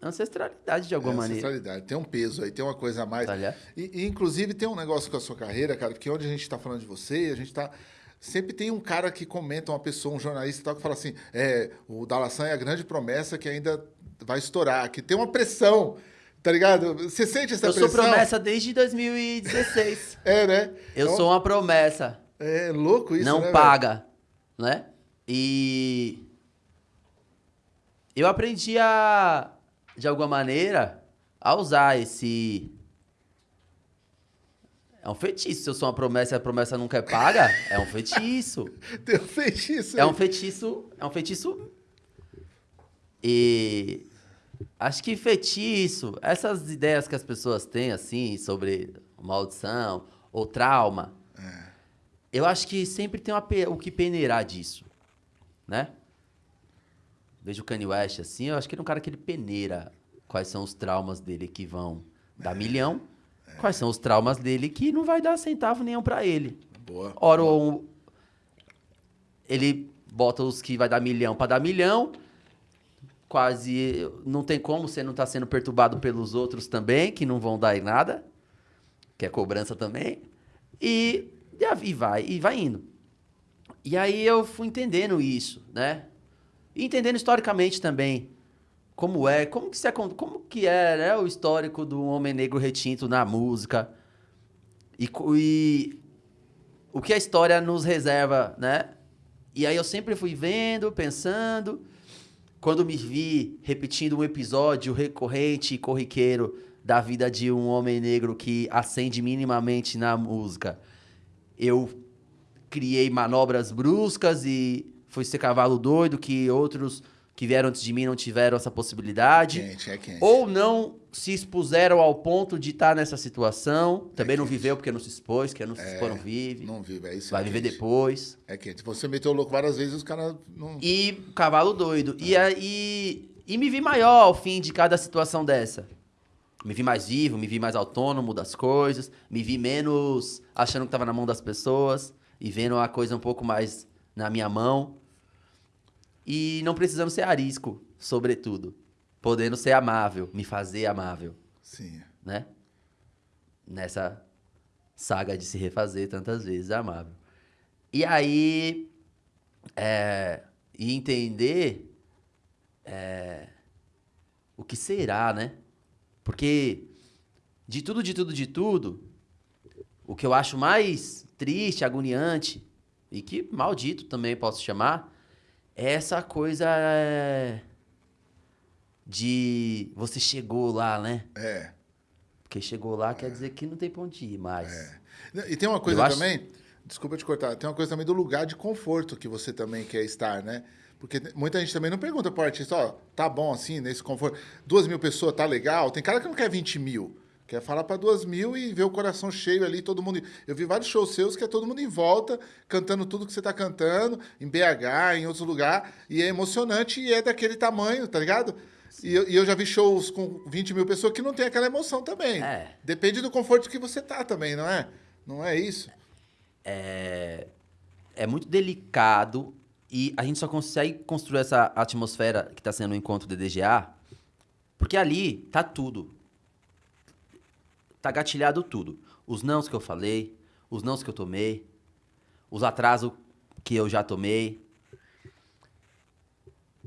ancestralidade de alguma é maneira. Ancestralidade, tem um peso aí, tem uma coisa a mais. Tá e, e, inclusive tem um negócio com a sua carreira, cara, que onde a gente está falando de você, a gente está sempre tem um cara que comenta, uma pessoa, um jornalista tal, que fala assim: é, o Dalassan é a grande promessa que ainda vai estourar, que tem uma pressão. Tá ligado? Você sente essa eu pressão? Eu sou promessa desde 2016. é, né? Eu então, sou uma promessa. É louco isso, Não né, paga, né? E eu aprendi a de alguma maneira, a usar esse. É um feitiço. Se eu sou uma promessa e a promessa nunca é paga, é um feitiço. Tem um feitiço. É um feitiço. É um feitiço. E. Acho que feitiço, essas ideias que as pessoas têm, assim, sobre maldição ou trauma, é. eu acho que sempre tem uma, o que peneirar disso, né? vejo o Kanye West assim, eu acho que ele é um cara que ele peneira quais são os traumas dele que vão dar milhão, é. quais são os traumas dele que não vai dar centavo nenhum para ele. Boa. Ora, um, ele bota os que vai dar milhão para dar milhão, quase não tem como você não tá sendo perturbado pelos outros também, que não vão dar em nada, que é cobrança também. E, e vai, e vai indo. E aí eu fui entendendo isso, né? E entendendo historicamente também como é, como que, se, como que é né, o histórico do homem negro retinto na música e, e o que a história nos reserva, né? E aí eu sempre fui vendo, pensando, quando me vi repetindo um episódio recorrente e corriqueiro da vida de um homem negro que acende minimamente na música, eu criei manobras bruscas e foi ser cavalo doido, que outros que vieram antes de mim não tiveram essa possibilidade. Quente, é quente. Ou não se expuseram ao ponto de estar nessa situação. É Também é não viveu porque não se expôs, que não se expôs, não vive. Não vive, é isso. Vai é viver quente. depois. É quente. Você meteu o louco várias vezes os caras não. E cavalo doido. É. E, aí, e me vi maior ao fim de cada situação dessa. Me vi mais vivo, me vi mais autônomo das coisas, me vi menos achando que estava na mão das pessoas e vendo a coisa um pouco mais na minha mão. E não precisando ser arisco, sobretudo. Podendo ser amável, me fazer amável. Sim. Né? Nessa saga de se refazer tantas vezes amável. E aí. É, e entender é, o que será, né? Porque de tudo, de tudo, de tudo, o que eu acho mais triste, agoniante, e que maldito também posso chamar, é essa coisa é, de você chegou lá, né? É. Porque chegou lá quer dizer que não tem ponto de ir mais. É. E tem uma coisa Eu acho- também, desculpa te cortar, tem uma coisa também do lugar de conforto que você também quer estar, né? Porque muita gente também não pergunta pro artista, ó, tá bom assim, nesse conforto. Duas mil pessoas, tá legal? Tem cara que não quer 20 mil. Quer falar pra duas mil e ver o coração cheio ali, todo mundo. Eu vi vários shows seus que é todo mundo em volta, cantando tudo que você tá cantando, em BH, em outros lugares, e é emocionante e é daquele tamanho, tá ligado? E eu, e eu já vi shows com 20 mil pessoas que não tem aquela emoção também. É. Depende do conforto que você tá também, não é? Não é isso? é muito delicado e a gente só consegue construir essa atmosfera que está sendo o encontro do DGA porque ali tá tudo. Tá gatilhado tudo. Os nãos que eu falei, os nãos que eu tomei, os atrasos que eu já tomei.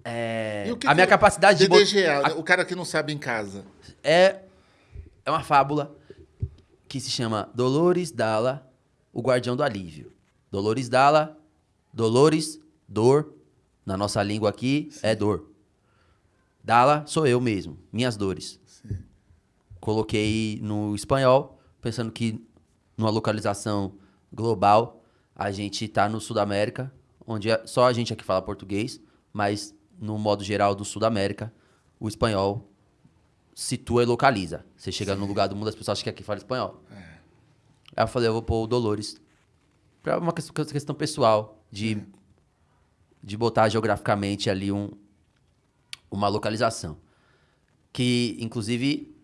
É, E o que a minha que- capacidade de... bot- DDGA, o cara que não sabe em casa. é, é uma fábula que se chama Dolores Dalla, o guardião do alívio. Dolores Dalla, Dolores, dor, na nossa língua aqui é dor. Dalla sou eu mesmo, minhas dores. Coloquei no espanhol, pensando que numa localização global, a gente tá no Sudamérica, onde é- só a gente aqui fala português, mas no modo geral do Sudamérica, o espanhol situa e localiza. Você chega no lugar do mundo, as pessoas acham que aqui fala espanhol. Aí eu falei, eu vou pôr o Dolores. Pra uma questão, pessoal, de, de botar geograficamente ali um, uma localização. Que, inclusive,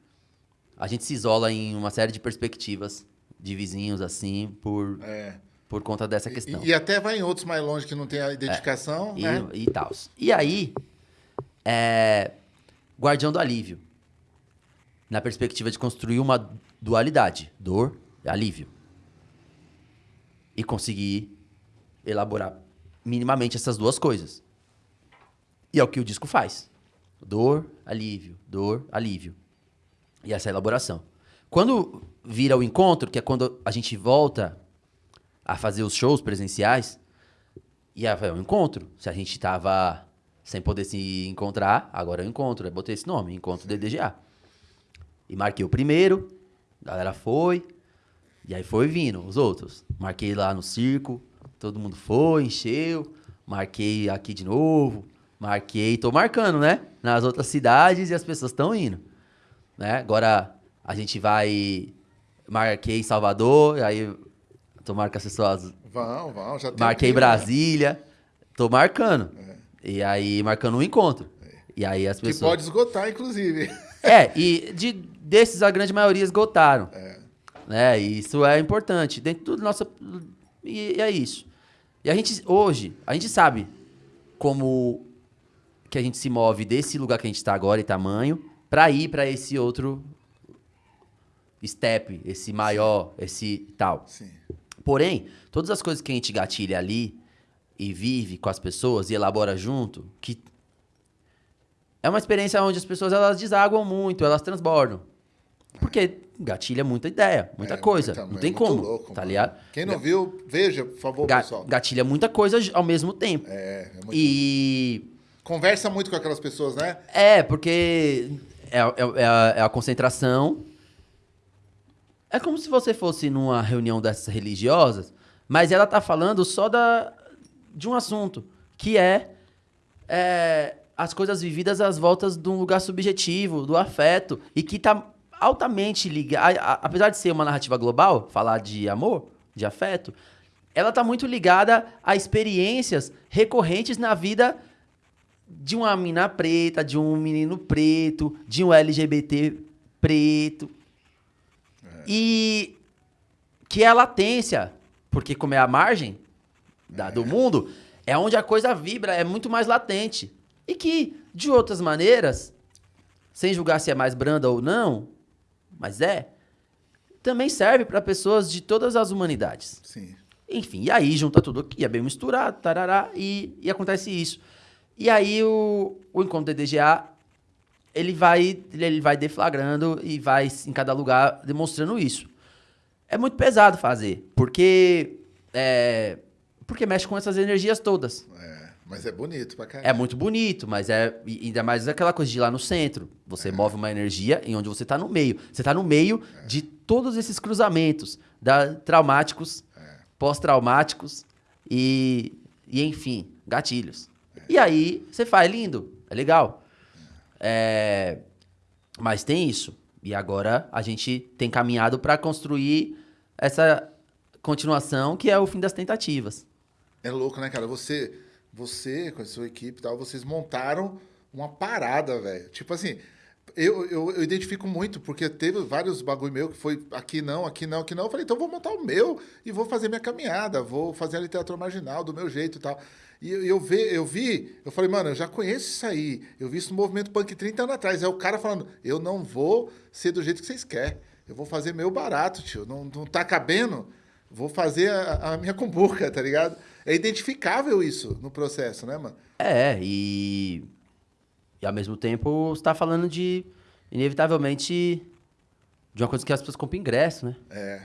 a gente se isola em uma série de perspectivas de vizinhos, assim, por, É. por conta dessa questão. E, e até vai em outros mais longe que não tem a identificação, E, né? e tal. E aí, é, Guardião do Alívio. Na perspectiva de construir uma dualidade. Dor e alívio. E conseguir elaborar minimamente essas duas coisas. E é o que o disco faz. Dor, alívio, dor, alívio. E essa é a elaboração. Quando vira o encontro, que é quando a gente volta a fazer os shows presenciais, e aí é um encontro. Se a gente tava sem poder se encontrar, agora é um encontro. Eu botei esse nome, Encontro DDGA. E marquei o primeiro, a galera foi, e aí foi vindo os outros. Marquei lá no circo, todo mundo foi, encheu. Marquei aqui de novo, marquei, tô marcando, né? Nas outras cidades e as pessoas estão indo. Né? Agora a gente vai. Marquei em Salvador, aí tomara que as pessoas Vão, vão, já tem Marquei aqui, né? Brasília. Tô marcando. E aí, marcando um encontro. E aí as Que pessoas. pode esgotar, inclusive. É, e de, desses a grande maioria esgotaram. Né? E isso é importante. Dentro do nosso. E, e é isso. E a gente, hoje, a gente sabe como que a gente se move desse lugar que a gente tá agora e tamanho pra ir pra esse outro step, esse maior, esse tal. Sim. Porém, todas as coisas que a gente gatilha ali e vive com as pessoas e elabora junto, que é uma experiência onde as pessoas elas desaguam muito, elas transbordam. Porque gatilha muita ideia, muita É, coisa. muita- não é tem como, louco, tá ligado? Quem não viu, veja, por favor, Ga- pessoal. gatilha muita coisa ao mesmo tempo. É, é muito... E Conversa muito com aquelas pessoas, né? é, porque é, é- é a, é a concentração. É como se você fosse numa reunião dessas religiosas, mas ela tá falando só da, de um assunto, que é, é, as coisas vividas às voltas de um lugar subjetivo, do afeto, e que tá altamente ligado. Apesar de ser uma narrativa global, falar de amor, de afeto, ela tá muito ligada a experiências recorrentes na vida de uma mina preta, de um menino preto, de um LGBT preto. E que é a latência, porque como é a margem da- do mundo, é onde a coisa vibra, é muito mais latente. E que, de outras maneiras, sem julgar se é mais branda ou não, mas é, também serve para pessoas de todas as humanidades. Sim. Enfim, e aí junta tudo aqui, é bem misturado, tarará, e, e acontece isso. E aí o, o encontro do DDGA ele vai, ele vai deflagrando e vai em cada lugar demonstrando isso. É muito pesado fazer, porque é, porque mexe com essas energias todas. É, mas é bonito pra caralho. É muito bonito, mas é ainda mais aquela coisa de ir lá no centro. Você É. move uma energia em onde você tá no meio. Você tá no meio de todos esses cruzamentos da, traumáticos, É. pós-traumáticos e, e, enfim, gatilhos. E aí você faz lindo, é legal. É, mas tem isso. E agora a gente tem caminhado para construir essa continuação que é o fim das tentativas. É louco, né, cara? Você, você com a sua equipe e tal, vocês montaram uma parada, velho. Tipo assim, eu, eu, eu identifico muito, porque teve vários bagulho meu que foi aqui não, aqui não, aqui não. Eu falei, então vou montar o meu e vou fazer minha caminhada, vou fazer a literatura marginal do meu jeito e tal. E eu, eu, vi, eu vi, eu falei, mano, eu já conheço isso aí. Eu vi isso no movimento punk 30 anos atrás. É o cara falando, eu não vou ser do jeito que vocês querem. Eu vou fazer meu barato, tio. Não, não tá cabendo? Vou fazer a, a minha cumbuca, tá ligado? É identificável isso no processo, né, mano? É, e, e ao mesmo tempo você tá falando de, inevitavelmente, de uma coisa que as pessoas compram ingresso, né? É.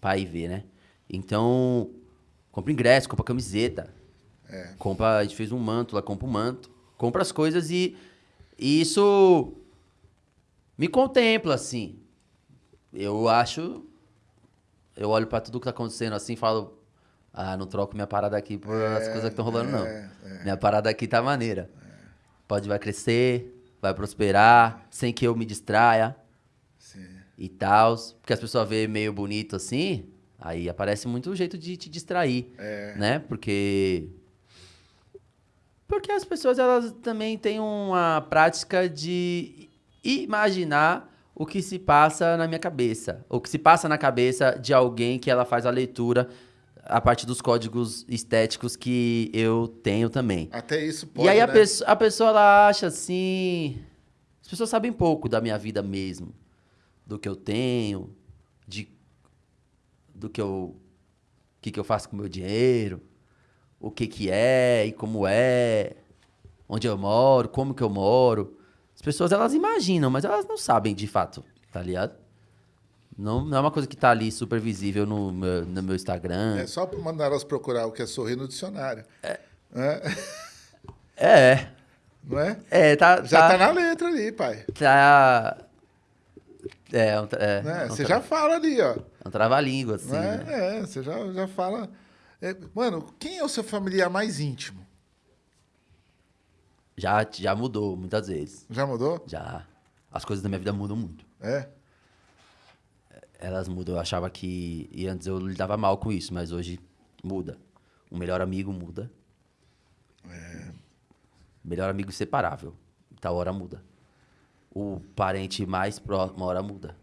Pra ir ver, né? Então, compra ingresso, compra camiseta. É. Compra, a gente fez um manto lá, compra um manto. Compra as coisas e, e isso me contempla, assim. Eu acho... Eu olho pra tudo que tá acontecendo assim e falo... Ah, não troco minha parada aqui por as coisas que estão rolando, não. é, Minha parada aqui tá maneira. Pode, vai crescer, vai prosperar, sem que eu me distraia Sim. e tal. Porque as pessoas veem meio bonito assim, aí aparece muito o jeito de te distrair, É. né? Porque... Porque as pessoas, elas também têm uma prática de imaginar o que se passa na minha cabeça. O que se passa na cabeça de alguém que ela faz a leitura a partir dos códigos estéticos que eu tenho também. Até isso pode, e aí a, né? pessoa, a pessoa, ela acha assim... As pessoas sabem pouco da minha vida mesmo. Do que eu tenho, de, do que eu... Que, que eu faço com o meu dinheiro, o que que é e como é, onde eu moro, como que eu moro. As pessoas, elas imaginam, mas elas não sabem de fato, tá ligado? Não, não é uma coisa que tá ali super visível no meu, no meu Instagram. É só mandar elas procurar o que é sorrir no dicionário. É. É, Não é? é, tá... Já tá, na letra ali, pai. Tá. É, um, é, Né? um Você já fala ali, ó. é um trava-língua, assim. Não né? é? É, você já, já fala. É, mano, quem é o seu familiar mais íntimo? Já, já mudou muitas vezes. Já mudou? Já. As coisas da minha vida mudam muito. É? Elas mudam. Eu achava que. E antes eu lidava mal com isso, mas hoje muda. O melhor amigo muda. É. Melhor amigo inseparável. Tal hora muda. O parente mais próximo, uma hora muda.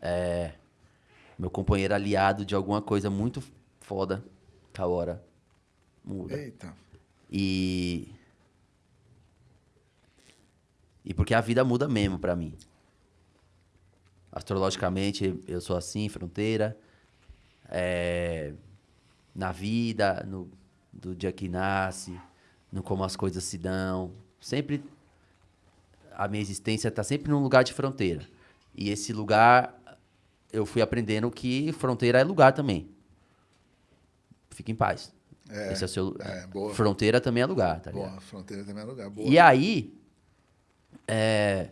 É. Meu companheiro aliado de alguma coisa muito foda, tal hora muda. Eita. E. E porque a vida muda mesmo pra mim. Astrologicamente, eu sou assim, fronteira. É, na vida, no, do dia que nasce, no como as coisas se dão. Sempre. A minha existência tá sempre num lugar de fronteira. E esse lugar, eu fui aprendendo que fronteira é lugar também. Fique em paz. É, Esse é o seu. é. Fronteira também é lugar, tá ligado? Boa, fronteira também é lugar. Boa. E aí. É.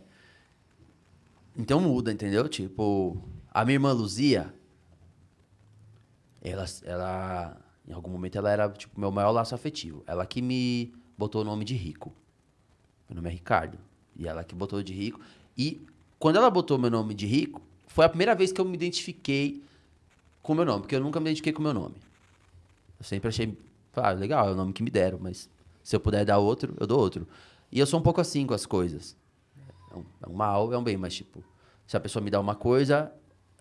Então muda, entendeu? Tipo, a minha irmã Luzia. Ela, ela. Em algum momento ela era, tipo, meu maior laço afetivo. Ela que me botou o nome de Rico. Meu nome é Ricardo. E ela que botou de Rico. E quando ela botou meu nome de Rico, foi a primeira vez que eu me identifiquei com o meu nome. Porque eu nunca me identifiquei com o meu nome. Eu sempre achei, ah, legal, é o nome que me deram, mas se eu puder dar outro, eu dou outro. E eu sou um pouco assim com as coisas. É um, é um mal, é um bem, mas tipo, se a pessoa me dá uma coisa.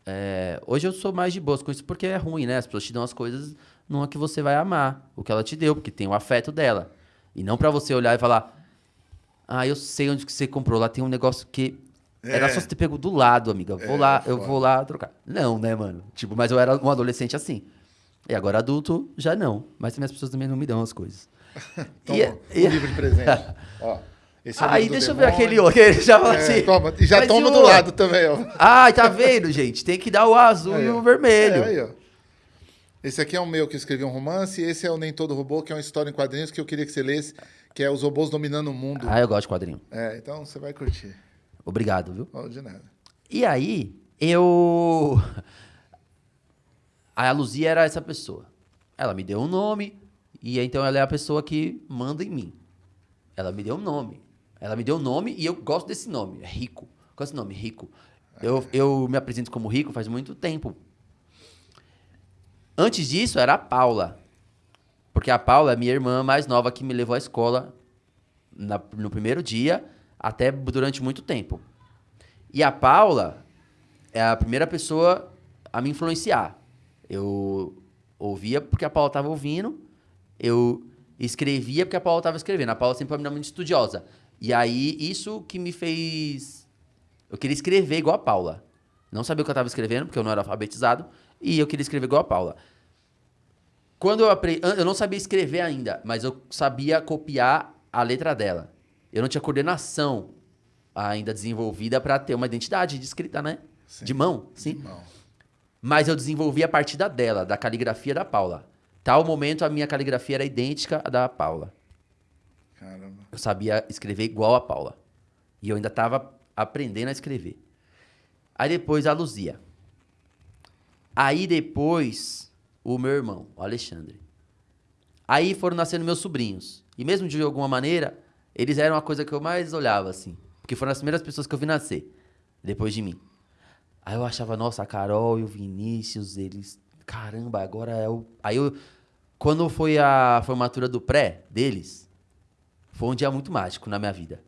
é, Hoje eu sou mais de boas com isso porque é ruim, né? As pessoas te dão as coisas numa que você vai amar, o que ela te deu, porque tem o afeto dela. E não pra você olhar e falar, ah, eu sei onde que você comprou, lá tem um negócio que. Era É. só você ter pego do lado, amiga. Vou É, lá, eu foda. vou lá trocar. Não, né, mano? Tipo, mas eu era um adolescente assim. E agora adulto, já não. Mas também as pessoas também não me dão as coisas. Toma, E- um e- livro de presente. Ó, Esse é o Aí deixa eu ver demônio. aquele outro. Ele já fala É, assim. toma. E já toma do lado também, ó. Ai, tá vendo, gente? Tem que dar o azul Aí, e o vermelho. É, aí, ó. Esse aqui é o meu, que eu escrevi um romance, e esse é o Nem Todo Robô, que é uma história em quadrinhos que eu queria que você lesse, que é Os Robôs Dominando o Mundo. Ah, eu gosto de quadrinho. É, então você vai curtir. Obrigado, viu? Ó, de nada. E aí, eu. A Luzia era essa pessoa. Ela me deu um nome, e então ela é a pessoa que manda em mim. Ela me deu um nome. Ela me deu um nome e eu gosto desse nome. É Rico. Qual é esse nome? Rico. Eu, eu me apresento como Rico faz muito tempo. Antes disso, era a Paula. Porque a Paula é minha irmã mais nova que me levou à escola na- no primeiro dia, até durante muito tempo. E a Paula é a primeira pessoa a me influenciar. Eu ouvia porque a Paula estava ouvindo, eu escrevia porque a Paula estava escrevendo. A Paula sempre foi uma menina muito estudiosa. E aí, isso que me fez. Eu queria escrever igual a Paula. Não sabia o que eu estava escrevendo, porque eu não era alfabetizado, e eu queria escrever igual a Paula. Quando eu aprendi. Eu não sabia escrever ainda, mas eu sabia copiar a letra dela. Eu não tinha coordenação ainda desenvolvida para ter uma identidade de escrita, né? Sim. De mão, sim. Não. Mas eu desenvolvi a partir da dela, da caligrafia da Paula. Tal momento a minha caligrafia era idêntica à da Paula. Caramba. Eu sabia escrever igual a Paula. E eu ainda estava aprendendo a escrever. Aí depois a Luzia. Aí depois o meu irmão, o Alexandre. Aí foram nascendo meus sobrinhos. E mesmo de alguma maneira, eles eram a coisa que eu mais olhava, assim. Porque foram as primeiras pessoas que eu vi nascer, depois de mim. Aí eu achava, nossa, a Carol e o Vinícius, eles. Caramba, agora é o. Aí eu. Quando foi a formatura do pré deles, foi um dia muito mágico na minha vida.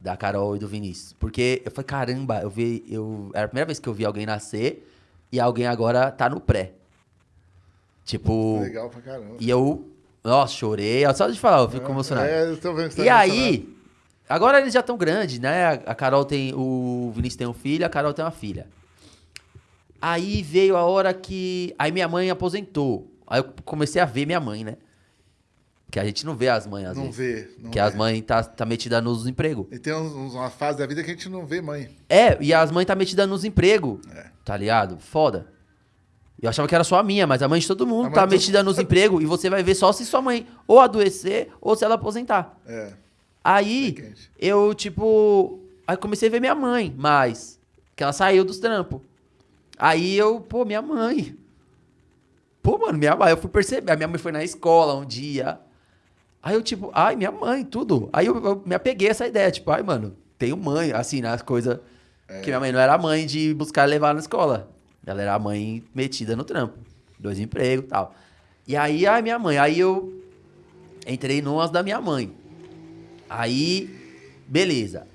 Da Carol e do Vinícius. Porque eu falei, caramba, eu vi. Eu, era a primeira vez que eu vi alguém nascer e alguém agora tá no pré. Tipo. Legal pra caramba. E eu. Nossa, chorei. Só de falar, eu fico emocionado. É, eu tô vendo que você E tá aí, agora eles já estão grandes, né? A Carol tem. O Vinícius tem um filho, a Carol tem uma filha. Aí veio a hora que. Aí minha mãe aposentou. Aí eu comecei a ver minha mãe, né? Que a gente não vê as mães às Não vezes. vê. Não que vê. as mães tá, tá metida nos empregos. E tem uns, uma fase da vida que a gente não vê mãe. É, e as mães tá metida nos empregos. É. Tá ligado? Foda. Eu achava que era só a minha, mas a mãe de todo mundo tá todo- metida nos empregos. E você vai ver só se sua mãe ou adoecer ou se ela aposentar. É. Aí, eu, tipo. Aí comecei a ver minha mãe mais. Que ela saiu dos trampos. Aí eu, pô, minha mãe. Pô, mano, minha mãe, eu fui perceber. A minha mãe foi na escola um dia. Aí eu, tipo, ai, minha mãe, tudo. Aí eu, eu me apeguei a essa ideia, tipo, ai, mano, tenho mãe, assim, nas coisas. É. Que minha mãe não era mãe de buscar levar na escola. Ela era a mãe metida no trampo. Dois empregos e tal. E aí, ai, minha mãe. Aí eu entrei numas da minha mãe. Aí, beleza.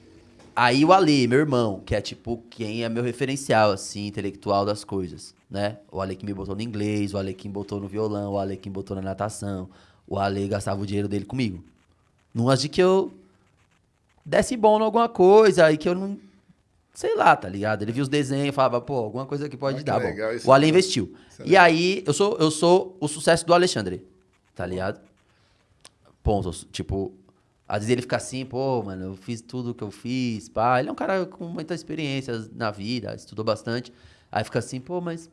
Aí o Ale, meu irmão, que é tipo quem é meu referencial, assim, intelectual das coisas, né? O Ale que me botou no inglês, o Ale que me botou no violão, o Ale que me botou na natação. O Ale gastava o dinheiro dele comigo. Numas de que eu desse bom em alguma coisa e que eu não. Sei lá, tá ligado? Ele via os desenhos e falava, pô, alguma coisa que pode Ah, que dar legal, O Ale investiu. E aí, eu sou, eu sou o sucesso do Alexandre, tá ligado? Ponto. Tipo, às vezes ele fica assim, pô, mano, eu fiz tudo que eu fiz, pá. Ele é um cara com muita experiência na vida, estudou bastante. Aí fica assim, pô, mas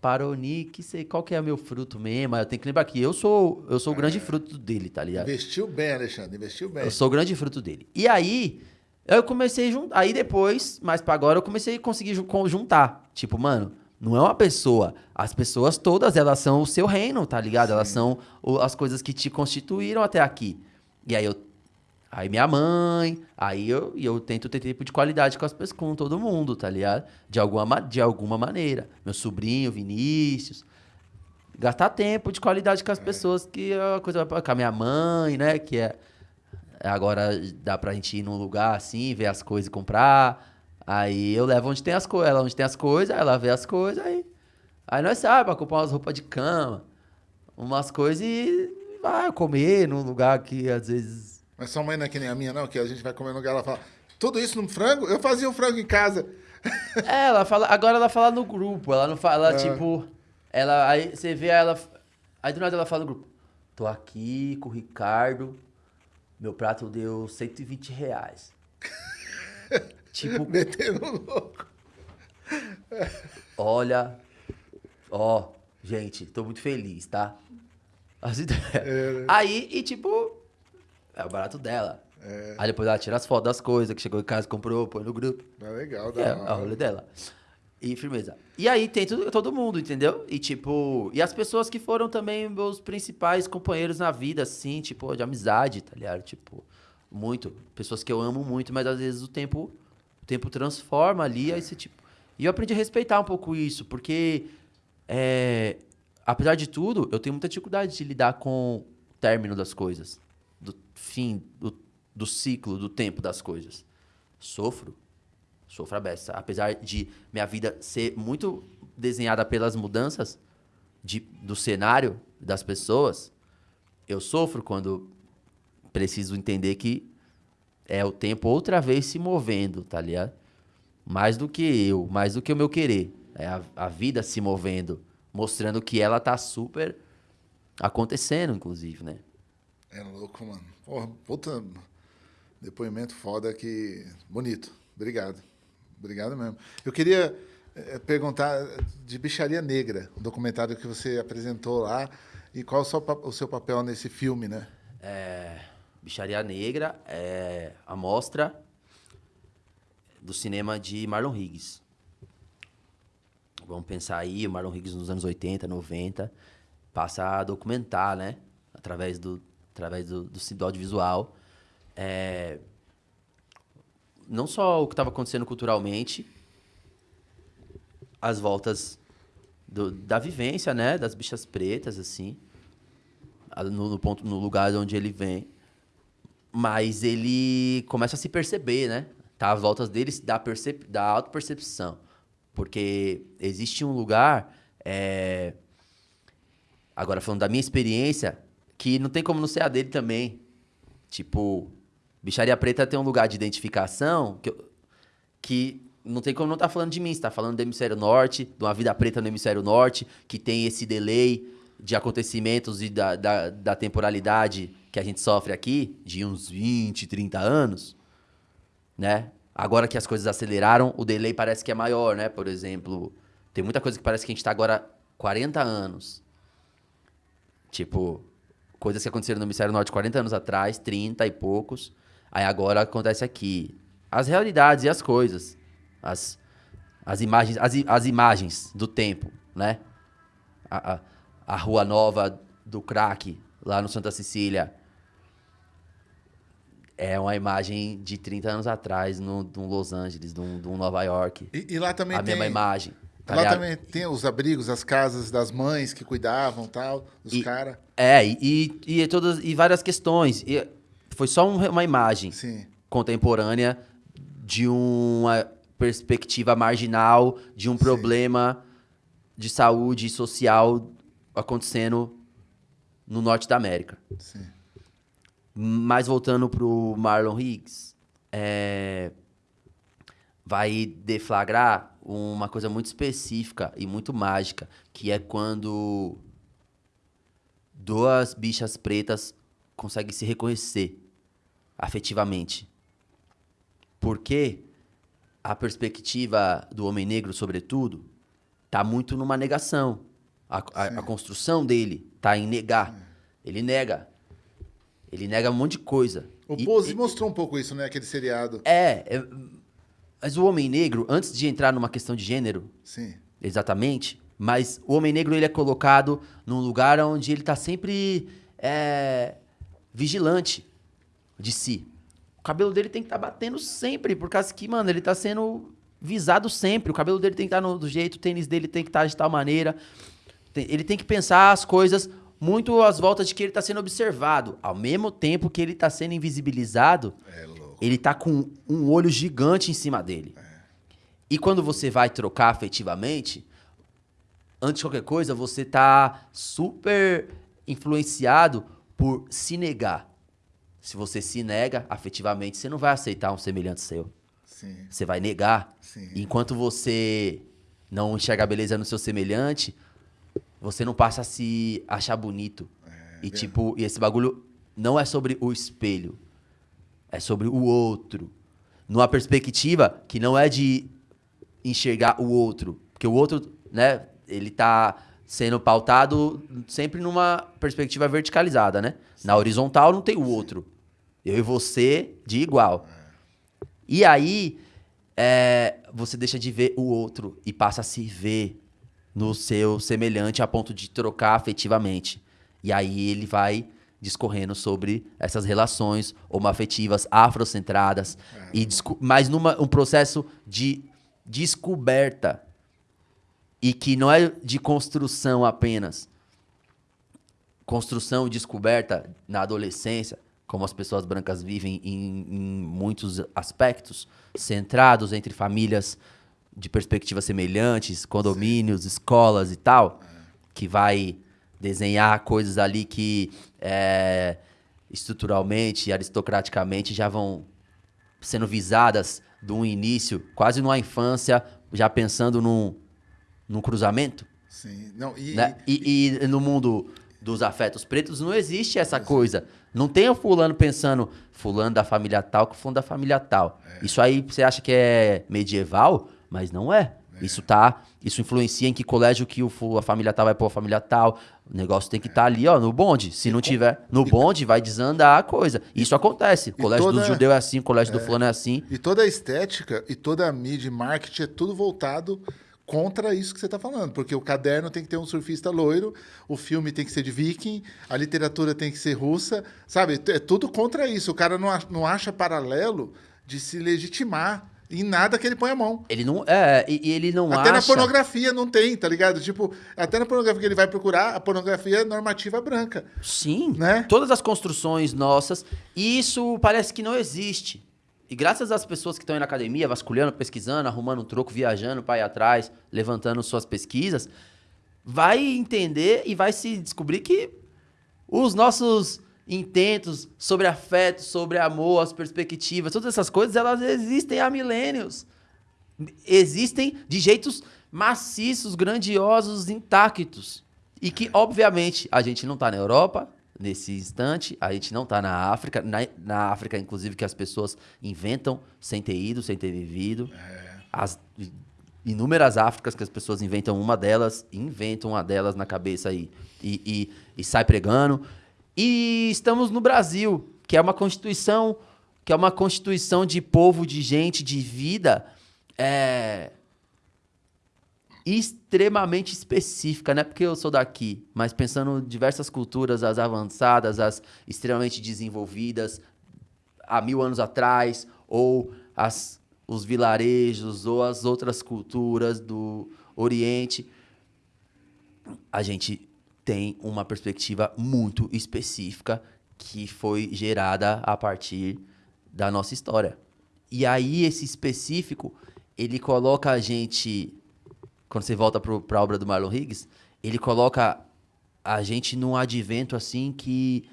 parou, Nick, sei qual que é o meu fruto mesmo. Aí eu tenho que lembrar que eu sou, eu sou o grande fruto dele, tá ligado? Investiu bem, Alexandre. Investiu bem. Eu sou o grande fruto dele. E aí, eu comecei a juntar. Aí depois, mais pra agora, eu comecei a conseguir ju- con- juntar. Tipo, mano, não é uma pessoa. As pessoas todas, elas são o seu reino, tá ligado? Elas são o- as coisas que te constituíram até aqui. E aí eu. Aí minha mãe, aí eu, eu tento ter tempo de qualidade com, as, pessoas- com todo mundo, tá ligado? De alguma, ma- de alguma maneira. Meu sobrinho, Vinícius. Gastar tempo de qualidade com as pessoas, que é uma coisa. Com a minha mãe, né? Que é. Agora dá pra gente ir num lugar assim, ver as coisas e comprar. Aí eu levo onde tem as coisas. Ela onde tem as coisas, ela vê as coisas, aí. Aí nós saímos pra comprar umas roupas de cama, umas coisas e vai comer num lugar que às vezes. Mas sua mãe não é que nem a minha, não, que a gente vai comer no lugar, ela fala, tudo isso no frango? Eu fazia o frango em casa. É, ela fala. Agora ela fala no grupo. Ela não fala, É. tipo. Ela. Aí você vê ela. Aí do nada ela fala no grupo. Tô aqui com o Ricardo. Meu prato deu 120 reais. tipo. Metendo louco. Olha. Ó, gente, tô muito feliz, tá? As ideias. É. Aí, e tipo. É o barato dela. É. Aí depois ela tira as fotos das coisas que chegou em casa, comprou, põe no grupo. É legal, É, hora. a rolê dela. E firmeza. E aí tem tudo, todo mundo, entendeu? E tipo, e as pessoas que foram também meus principais companheiros na vida, assim, tipo, de amizade, tá ligado? Tipo, muito. Pessoas que eu amo muito, mas às vezes o tempo, o tempo transforma ali, aí você, tipo. E eu aprendi a respeitar um pouco isso, porque é, apesar de tudo, eu tenho muita dificuldade de lidar com o término das coisas, do fim, do, do ciclo, do tempo das coisas. Sofro, sofro a beça. Apesar de minha vida ser muito desenhada pelas mudanças de, do cenário das pessoas, eu sofro quando preciso entender que é o tempo outra vez se movendo, tá ligado? Mais do que eu, mais do que o meu querer. É a, a vida se movendo, mostrando que ela tá super acontecendo, inclusive, né? É louco, mano. Porra, puta depoimento foda que. Bonito. Obrigado. Obrigado mesmo. Eu queria eh, perguntar de Bicharia Negra, o documentário que você apresentou lá, e qual o seu, o seu papel nesse filme, né? É, Bicharia Negra é a mostra do cinema de Marlon Higgs. Vamos pensar aí, o Marlon Higgs nos anos 80, 90, passa a documentar, né? Através do, através do, do, do audiovisual. É, não só o que estava acontecendo culturalmente, as voltas do- da vivência, né? Das bichas pretas, assim no, no ponto, no lugar onde ele vem. Mas ele começa a se perceber, né? Tá às voltas dele da, percep da autopercepção. Porque existe um lugar. é, Agora, falando da minha experiência, que não tem como não ser a dele também. Tipo, Bicharia Preta tem um lugar de identificação que, eu- que não tem como não estar falando de mim. Você tá falando do Hemisfério Norte, de uma vida preta no Hemisfério Norte, que tem esse delay de acontecimentos e da, da, da temporalidade que a gente sofre aqui, de uns 20, 30 anos, né? Agora que as coisas aceleraram, o delay parece que é maior, né? Por exemplo, tem muita coisa que parece que a gente tá agora 40 anos. Tipo, coisas que aconteceram no Hemisfério Norte 40 anos atrás, 30 e poucos. Aí agora acontece aqui. As realidades e as coisas. As, as, imagens, as, as imagens do tempo, né? A, a, a Rua Nova do Crack, lá no Santa Cecília. É uma imagem de 30 anos atrás, no, de um Los Angeles, de um, de um Nova York. E, e lá também a tem. mesma imagem. Tá lá ligado? também tem os abrigos, as casas das mães que cuidavam tal, dos caras. É, e, e, e todas, e várias questões. E foi só um- uma imagem Sim. contemporânea de uma perspectiva marginal, de um problema de saúde social acontecendo no norte da América. Sim. Mas voltando pro Marlon Higgs, é, vai deflagrar uma coisa muito específica e muito mágica, que é quando duas bichas pretas conseguem se reconhecer afetivamente. Porque a perspectiva do homem negro, sobretudo, tá muito numa negação. A, a- a construção dele tá em negar. Ele nega. Ele nega um monte de coisa. O E- Pose e- mostrou um pouco isso, né? Aquele seriado. é, é, mas o homem negro, antes de entrar numa questão de gênero, Sim. exatamente, mas o homem negro ele é colocado num lugar onde ele tá sempre é, vigilante de si. O cabelo dele tem que estar batendo sempre, por causa que, mano, ele tá sendo visado sempre. O cabelo dele tem que estar do jeito, o tênis dele tem que estar de tal maneira. Ele tem que pensar as coisas muito às voltas de que ele tá sendo observado. Ao mesmo tempo que ele tá sendo invisibilizado, É. ele tá com um olho gigante em cima dele. E quando você vai trocar afetivamente, antes de qualquer coisa, você tá super influenciado por se negar. Se você se nega afetivamente, você não vai aceitar um semelhante seu. Sim. Você vai negar. Sim. Enquanto você não enxerga a beleza no seu semelhante, você não passa a se achar bonito. e tipo, e esse bagulho não é sobre o espelho. É sobre o outro. Numa perspectiva que não é de enxergar o outro. Porque o outro, né, ele tá sendo pautado sempre numa perspectiva verticalizada, né? Sim. Na horizontal não tem o outro. Eu e você de igual. E aí, é, você deixa de ver o outro e passa a se ver no seu semelhante a ponto de trocar afetivamente. E aí ele vai discorrendo sobre essas relações homoafetivas afrocentradas, é. e mas numa um processo de descoberta e que não é de construção apenas. Construção e descoberta na adolescência, como as pessoas brancas vivem em, em muitos aspectos, centrados entre famílias de perspectivas semelhantes, condomínios, Sim. escolas e tal, que vai desenhar coisas ali que é, estruturalmente, aristocraticamente já vão sendo visadas de um início, quase numa infância, já pensando num, num cruzamento. Sim. Não, e, né? e, e, e, no mundo dos afetos pretos não existe essa coisa. Não tem o fulano pensando, fulano da família tal com fulano da família tal. É. Isso aí você acha que é medieval, mas não é. Isso tá, isso influencia em que colégio que o, a família tal vai pôr a família tal. O negócio tem que estar tá ali, ó, no bonde. Se não tiver no bonde, vai desandar a coisa. Isso acontece. O colégio toda... do judeu é assim, o colégio é. do fulano é assim. E toda a estética e toda a mídia e marketing é tudo voltado contra isso que você está falando, porque o caderno tem que ter um surfista loiro, o filme tem que ser de viking, a literatura tem que ser russa, sabe? É tudo contra isso. O cara não, não acha paralelo de se legitimar em nada que ele põe a mão. Ele não. É, e ele não até acha. Até na pornografia não tem, tá ligado? Tipo, até na pornografia que ele vai procurar, a pornografia é normativa branca. Sim. Né? Todas as construções nossas, isso parece que não existe. E graças às pessoas que estão aí na academia, vasculhando, pesquisando, arrumando um troco, viajando para ir atrás, levantando suas pesquisas, vai entender e vai se descobrir que os nossos intentos sobre afeto, sobre amor, as perspectivas, todas essas coisas, elas existem há milênios. Existem de jeitos maciços, grandiosos, intactos. E que, obviamente, a gente não está na Europa, nesse instante. A gente não está na África. Na, na, África, inclusive, que as pessoas inventam sem ter ido, sem ter vivido. É. As inúmeras Áfricas que as pessoas inventam uma delas, inventam uma delas na cabeça e, e, e, e sai pregando. E estamos no Brasil, que é uma constituição, que é uma constituição de povo, de gente, de vida. É, extremamente específica, não é porque eu sou daqui, mas pensando diversas culturas, as avançadas, as extremamente desenvolvidas, há mil anos atrás, ou as, os vilarejos, ou as outras culturas do Oriente, a gente tem uma perspectiva muito específica que foi gerada a partir da nossa história. E aí, esse específico, ele coloca a gente quando você volta para a obra do Marlon Higgs, ele coloca a gente num advento assim que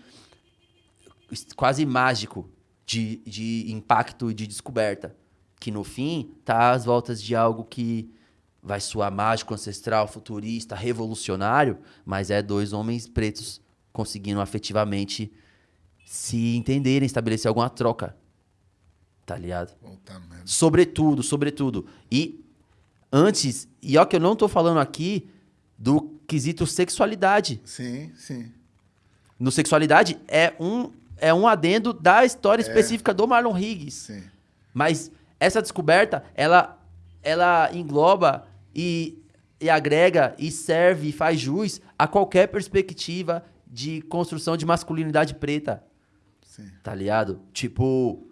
quase mágico de, de impacto e de descoberta. Que no fim tá às voltas de algo que vai soar mágico, ancestral, futurista, revolucionário, mas é dois homens pretos conseguindo afetivamente se entenderem, estabelecer alguma troca. Tá ligado? Sobretudo, sobretudo. E antes, e ó que eu não estou falando aqui do quesito sexualidade. Sim, sim. No sexualidade é um é um adendo da história é. específica do Marlon Higgs. Sim. Mas essa descoberta, ela ela engloba e, e agrega e serve e faz jus a qualquer perspectiva de construção de masculinidade preta. Sim. Tá ligado? Tipo,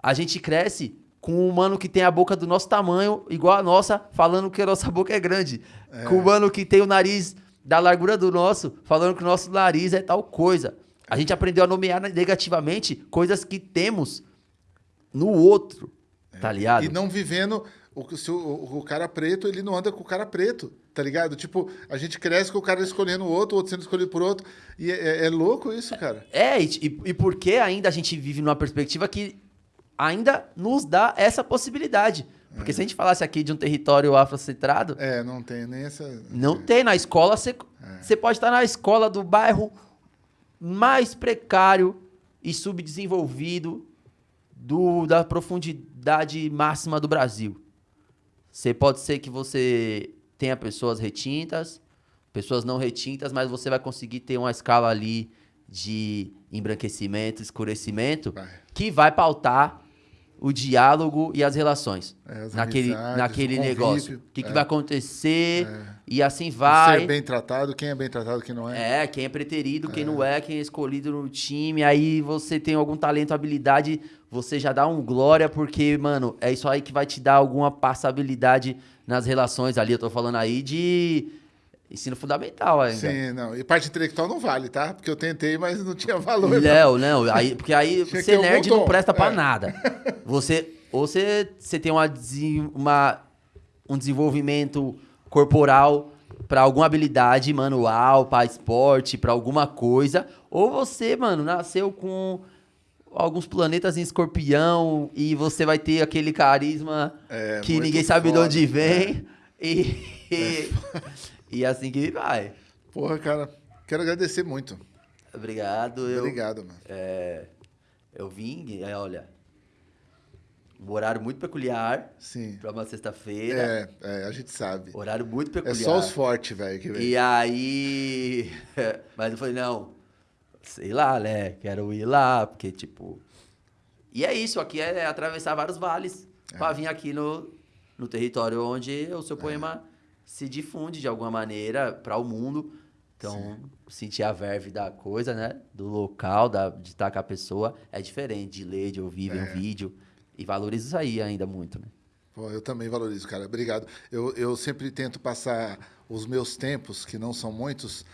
a gente cresce com um mano que tem a boca do nosso tamanho, igual a nossa, falando que a nossa boca é grande. É. Com um mano que tem o nariz da largura do nosso, falando que o nosso nariz é tal coisa. A gente aprendeu a nomear negativamente coisas que temos no outro, é. tá ligado? E não vivendo... O, se o, o, cara preto, ele não anda com o cara preto, tá ligado? Tipo, a gente cresce com o cara escolhendo o outro, o outro sendo escolhido por outro. E é, é, é louco isso, cara. É, e, e, porque ainda a gente vive numa perspectiva que ainda nos dá essa possibilidade. Porque é. se a gente falasse aqui de um território afrocentrado. É, não tem nem essa. Não é. tem. Na escola, você, é. pode estar na escola do bairro mais precário e subdesenvolvido do, da profundidade máxima do Brasil. Você pode ser que você tenha pessoas retintas, pessoas não retintas, mas você vai conseguir ter uma escala ali de embranquecimento, escurecimento, Vai. que vai pautar o diálogo e as relações É, as naquele, amizades, naquele o negócio. O que, que é. vai acontecer e assim vai. Ser bem tratado, quem é bem tratado, quem não é. É, quem é preterido, quem não é, quem é escolhido no time. Aí você tem algum talento, habilidade, você já dá um glória, porque, mano, é isso aí que vai te dar alguma passabilidade nas relações ali. Eu tô falando aí de ensino fundamental ainda. Sim, não. E parte intelectual não vale, tá? Porque eu tentei, mas não tinha valor. não. Léo, não, aí, porque aí ser nerd não presta pra É. nada. Você, ou você, você tem uma, uma- um desenvolvimento corporal pra alguma habilidade manual, pra esporte, pra alguma coisa, ou você, mano, nasceu com alguns planetas em escorpião e você vai ter aquele carisma É, que ninguém sabe de foda. onde vem e, e, e assim que vai. Porra, cara, quero agradecer muito. Obrigado. Eu, Obrigado, mano. É, eu vim, é, olha, um horário muito peculiar Sim. pra uma sexta-feira. É, é, a gente sabe. Horário muito É peculiar. só os fortes, velho, que vem. E aí. Mas eu falei, não, sei lá, né? Quero ir lá, porque, tipo. E é isso, aqui é atravessar vários vales É. pra vir aqui no, no território onde o seu poema se difunde de alguma maneira para o mundo. Então, sentir a verve da coisa, né? Do local, da, de estar com a pessoa, é diferente de ler, de ouvir, ver É. um vídeo. E valorizo isso aí ainda muito, né? Pô, eu também valorizo, cara. Obrigado. Eu, eu sempre tento passar os meus tempos, que não são muitos,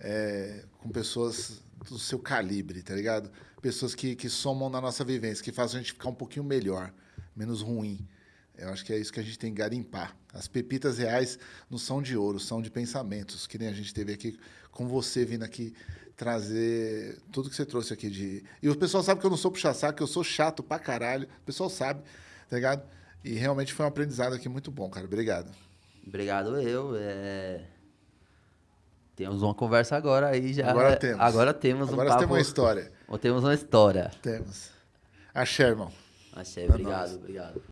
é, com pessoas do seu calibre, tá ligado? Pessoas que, que somam na nossa vivência, que fazem a gente ficar um pouquinho melhor, menos ruim. Eu acho que é isso que a gente tem que garimpar. As pepitas reais não são de ouro, são de pensamentos, que nem a gente teve aqui com você vindo aqui trazer tudo que você trouxe aqui de. E o pessoal sabe que eu não sou puxa-saco, que eu sou chato pra caralho. O pessoal sabe, tá ligado? E realmente foi um aprendizado aqui muito bom, cara. Obrigado. Obrigado eu. é, Temos uma conversa agora aí já. Agora temos. Agora temos Agora um papo. temos uma história. Temos uma história. Temos. Axé, irmão. Achei, obrigado, obrigado.